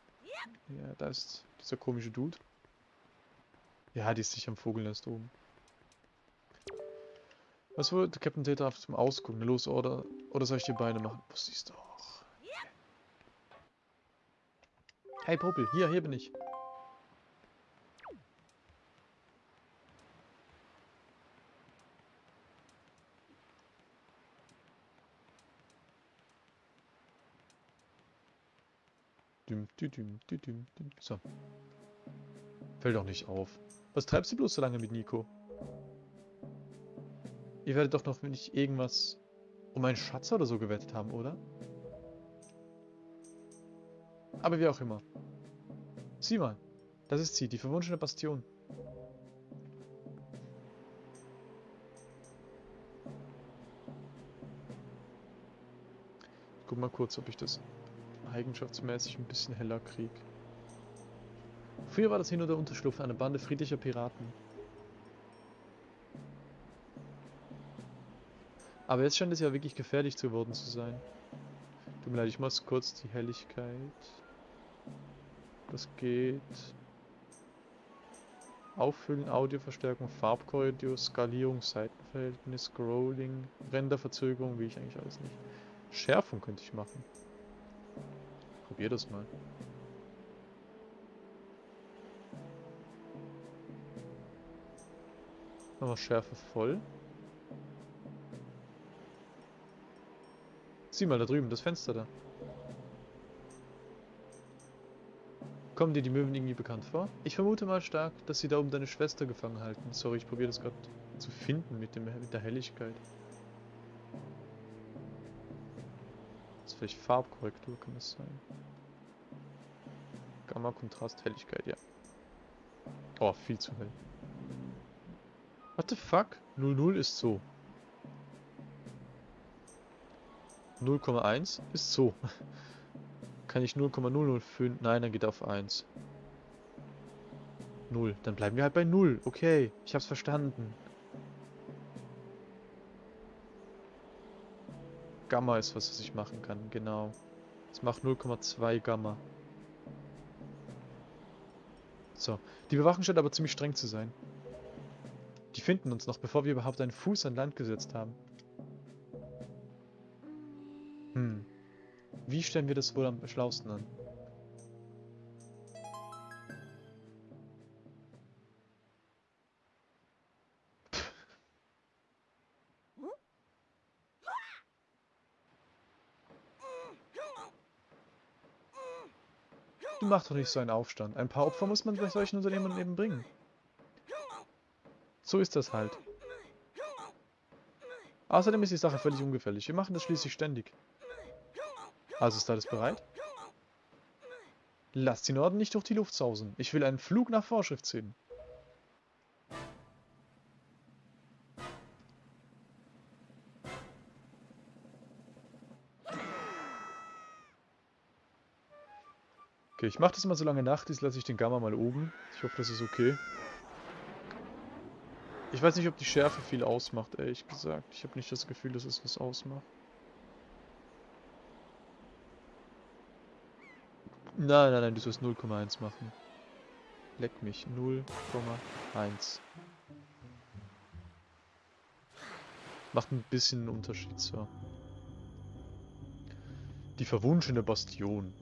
[SPEAKER 1] Ja, da ist dieser komische Dude. Ja, die ist sicher im Vogelnest oben. Was wollte Captain Data zum Ausgucken? Los, oder, oder soll ich die Beine machen? Was siehst du auch? Hey Popel, hier, hier bin ich. So. Fällt doch nicht auf. Was treibst du bloß so lange mit Nico? Ihr werdet doch noch nicht irgendwas um einen Schatz oder so gewettet haben, oder? Aber wie auch immer. Sieh mal. Das ist sie, die verwunschene Bastion. Guck mal kurz, ob ich das eigenschaftsmäßig ein bisschen heller kriege. Früher war das hier nur der Unterschlupf einer Bande friedlicher Piraten. Aber jetzt scheint es ja wirklich gefährlich geworden zu sein. Tut mir leid, ich muss kurz die Helligkeit. Das geht. Auffüllen, Audioverstärkung, Farbkorridor, Skalierung, Seitenverhältnis, Scrolling, Renderverzögerung, wie ich eigentlich alles nicht. Schärfung könnte ich machen. Probier das mal. Wir Schärfe voll. Sieh mal da drüben, das Fenster da. Kommen dir die Möwen irgendwie bekannt vor? Ich vermute mal stark, dass sie da oben deine Schwester gefangen halten. Sorry, ich probiere das gerade zu finden mit, dem, mit der Helligkeit. Vielleicht Farbkorrektur, kann das sein? Gamma, Kontrast, Helligkeit, ja. Oh, viel zu hell. What the fuck? 00 ist so. 0,1 ist so. Kann ich 0,005? Nein, dann geht auf 1. 0. Dann bleiben wir halt bei 0. Okay, ich hab's verstanden. Gamma ist was, ich machen kann. Genau. Es macht 0,2 Gamma. So. Die Bewachung scheint aber ziemlich streng zu sein. Die finden uns noch, bevor wir überhaupt einen Fuß an Land gesetzt haben. Hm. Wie stellen wir das wohl am schlausten an? Du machst doch nicht so einen Aufstand. Ein paar Opfer muss man bei solchen Unternehmen eben bringen. So ist das halt. Außerdem ist die Sache völlig ungefährlich. Wir machen das schließlich ständig. Also ist alles bereit? Lasst die Norden nicht durch die Luft sausen. Ich will einen Flug nach Vorschrift sehen. Okay, ich mache das mal so lange Nacht, jetzt lasse ich den Gamma mal oben. Ich hoffe, das ist okay. Ich weiß nicht, ob die Schärfe viel ausmacht, ehrlich gesagt. Ich habe nicht das Gefühl, dass es was ausmacht. Nein, nein, nein, du sollst 0,1 machen. Leck mich. 0,1. Macht ein bisschen einen Unterschied, so. Die verwunschene Bastion.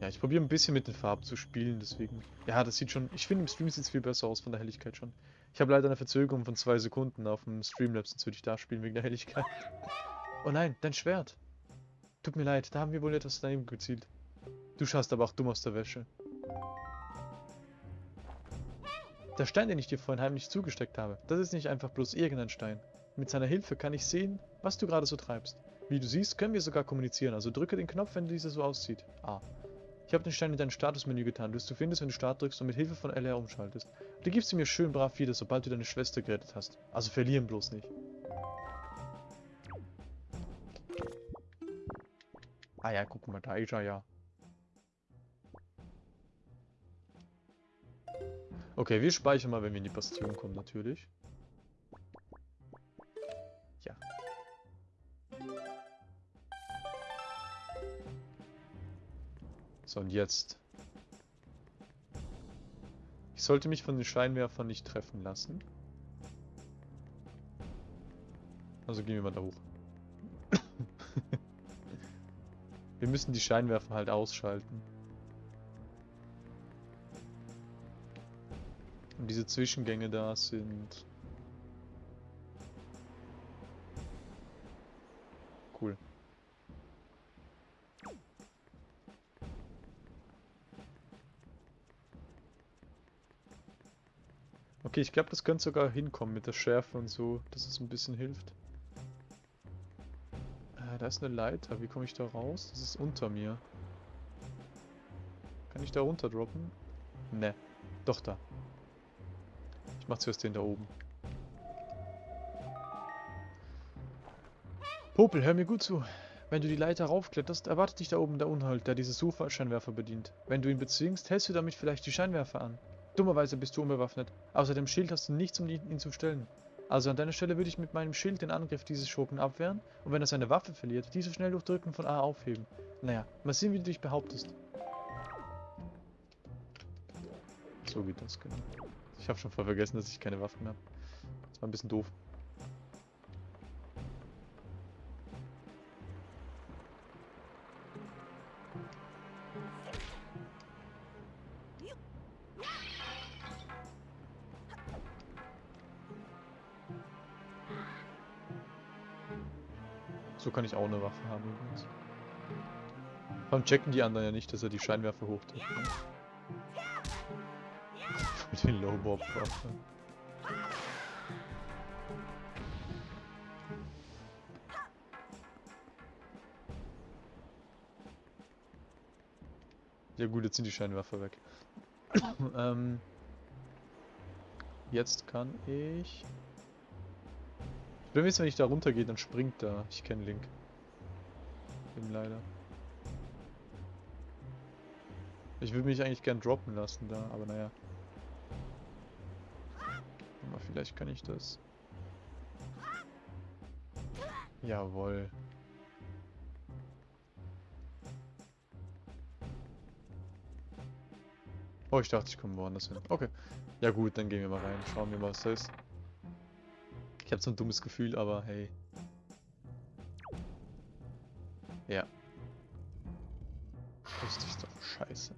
[SPEAKER 1] Ja, ich probiere ein bisschen mit den Farben zu spielen, deswegen... Ja, das sieht schon... Ich finde, im Stream sieht es viel besser aus, von der Helligkeit schon. Ich habe leider eine Verzögerung von zwei Sekunden auf dem Streamlabs, sonst würde ich da spielen wegen der Helligkeit. Oh nein, dein Schwert. Tut mir leid, da haben wir wohl etwas daneben gezielt. Du schaust aber auch dumm aus der Wäsche. Der Stein, den ich dir vorhin heimlich zugesteckt habe, das ist nicht einfach bloß irgendein Stein. Mit seiner Hilfe kann ich sehen, was du gerade so treibst. Wie du siehst, können wir sogar kommunizieren, also drücke den Knopf, wenn dieser so aussieht. A. Ich habe den Stein in dein Statusmenü getan, das du findest, wenn du Start drückst und mit Hilfe von LR umschaltest. Du gibst sie mir schön brav wieder, sobald du deine Schwester gerettet hast. Also verlieren bloß nicht. Ah ja, guck mal, da ist er ja. Okay, wir speichern mal, wenn wir in die Bastion kommen, natürlich. So, und jetzt. Ich sollte mich von den Scheinwerfern nicht treffen lassen. Also gehen wir mal da hoch. wir müssen die Scheinwerfer halt ausschalten. Und diese Zwischengänge da sind Okay, ich glaube, das könnte sogar hinkommen mit der Schärfe und so, dass es ein bisschen hilft. Äh, da ist eine Leiter. Wie komme ich da raus? Das ist unter mir. Kann ich da runter droppen? Ne. Doch da. Ich mach zuerst den da oben. Popel, hör mir gut zu. Wenn du die Leiter raufkletterst, erwartet dich da oben der Unhalt, der diese Sufa-Scheinwerfer bedient. Wenn du ihn bezwingst, hältst du damit vielleicht die Scheinwerfer an. Dummerweise bist du unbewaffnet. Außer dem Schild hast du nichts, um ihn zu stellen. Also an deiner Stelle würde ich mit meinem Schild den Angriff dieses Schurken abwehren und wenn er seine Waffe verliert, diese schnell durch Drücken von A aufheben. Naja, mal sehen, wie du dich behauptest. So geht das, genau. Ich habe schon voll vergessen, dass ich keine Waffen habe. Das war ein bisschen doof. Kann ich auch eine Waffe haben übrigens. Vor allem checken die anderen ja nicht, dass er die Scheinwerfer hochdrückt. Ne? Mit den Low-Bob-Waffe. Ja gut, jetzt sind die Scheinwerfer weg. ähm, jetzt kann ich... Wenn wenn ich da runtergehe, dann springt da. Ich kenne Link. Eben leider. Ich würde mich eigentlich gern droppen lassen da, aber naja. Aber vielleicht kann ich das. Jawohl. Oh, ich dachte, ich komme woanders hin. Okay. Ja gut, dann gehen wir mal rein. Schauen wir mal, was das ist. Ich habe so ein dummes Gefühl, aber hey. Ja. Das ist doch scheiße.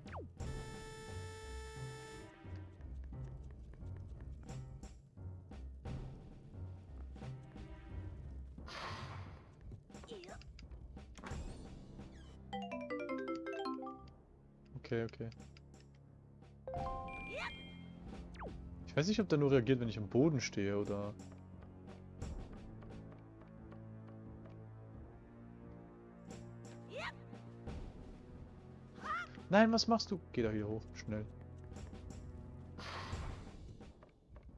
[SPEAKER 1] Okay, okay. Ich weiß nicht, ob der nur reagiert, wenn ich am Boden stehe, oder... Nein, was machst du? Geh da hier hoch, schnell.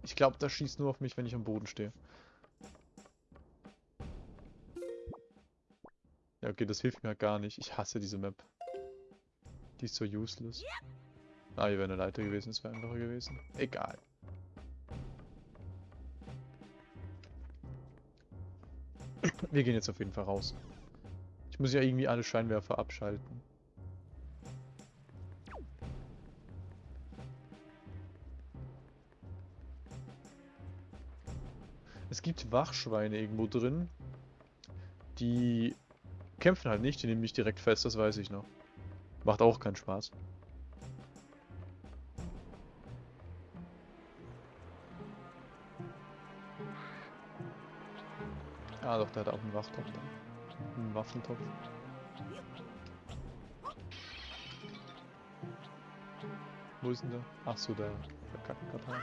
[SPEAKER 1] Ich glaube, das schießt nur auf mich, wenn ich am Boden stehe. Ja, okay, das hilft mir gar nicht. Ich hasse diese Map. Die ist so useless. Ah, hier wäre eine Leiter gewesen, es wäre einfacher gewesen. Egal. Wir gehen jetzt auf jeden Fall raus. Ich muss ja irgendwie alle Scheinwerfer abschalten. Gibt Wachschweine irgendwo drin. Die kämpfen halt nicht, die nehmen mich direkt fest, das weiß ich noch. Macht auch keinen Spaß. Ah doch, der hat auch einen Wachtopf. Einen Waffentopf. Wo ist denn der? Ach so, der verkackte Katar.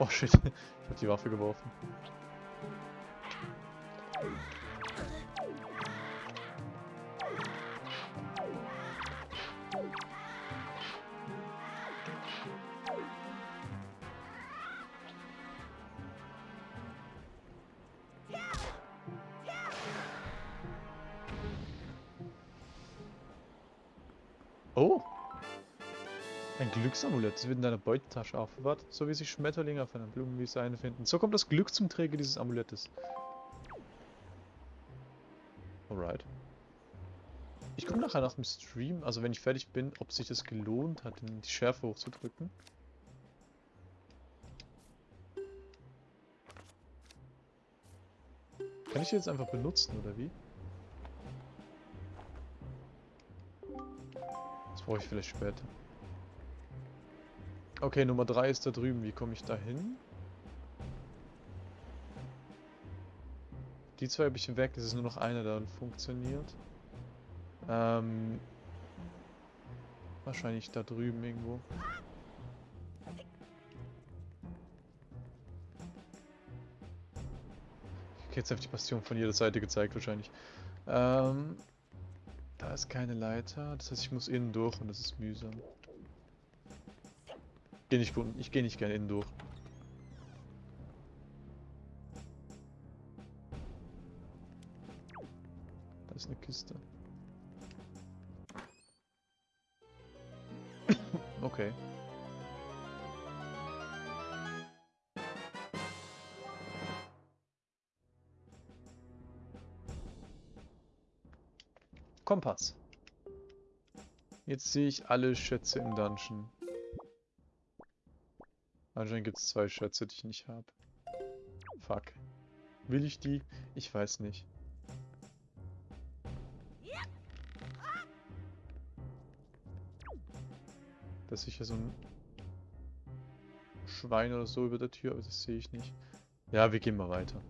[SPEAKER 1] Oh shit, ich hab die Waffe geworfen. Ein Glücksamulett. Das wird in deiner Beutetasche aufbewahrt, so wie sich Schmetterlinge auf einer Blumenwiese einfinden. So kommt das Glück zum Träger dieses Amulettes. Alright. Ich gucke nachher nach dem Stream, also wenn ich fertig bin, ob sich das gelohnt hat, die Schärfe hochzudrücken. Kann ich die jetzt einfach benutzen, oder wie? Das brauche ich vielleicht später. Okay, Nummer 3 ist da drüben. Wie komme ich da hin? Die zwei habe ich weg. Es ist nur noch einer, der funktioniert. Ähm, wahrscheinlich da drüben irgendwo. Ich jetzt auf die Bastion von jeder Seite gezeigt wahrscheinlich. Ähm, da ist keine Leiter. Das heißt, ich muss innen durch und das ist mühsam. Geh nicht. Ich gehe nicht gerne innen durch. Da ist eine Kiste. okay. Kompass. Jetzt sehe ich alle Schätze im Dungeon. Anscheinend gibt es zwei Schätze, die ich nicht habe. Fuck. Will ich die? Ich weiß nicht. Das ist sicher so ein Schwein oder so über der Tür, aber das sehe ich nicht. Ja, wir gehen mal weiter.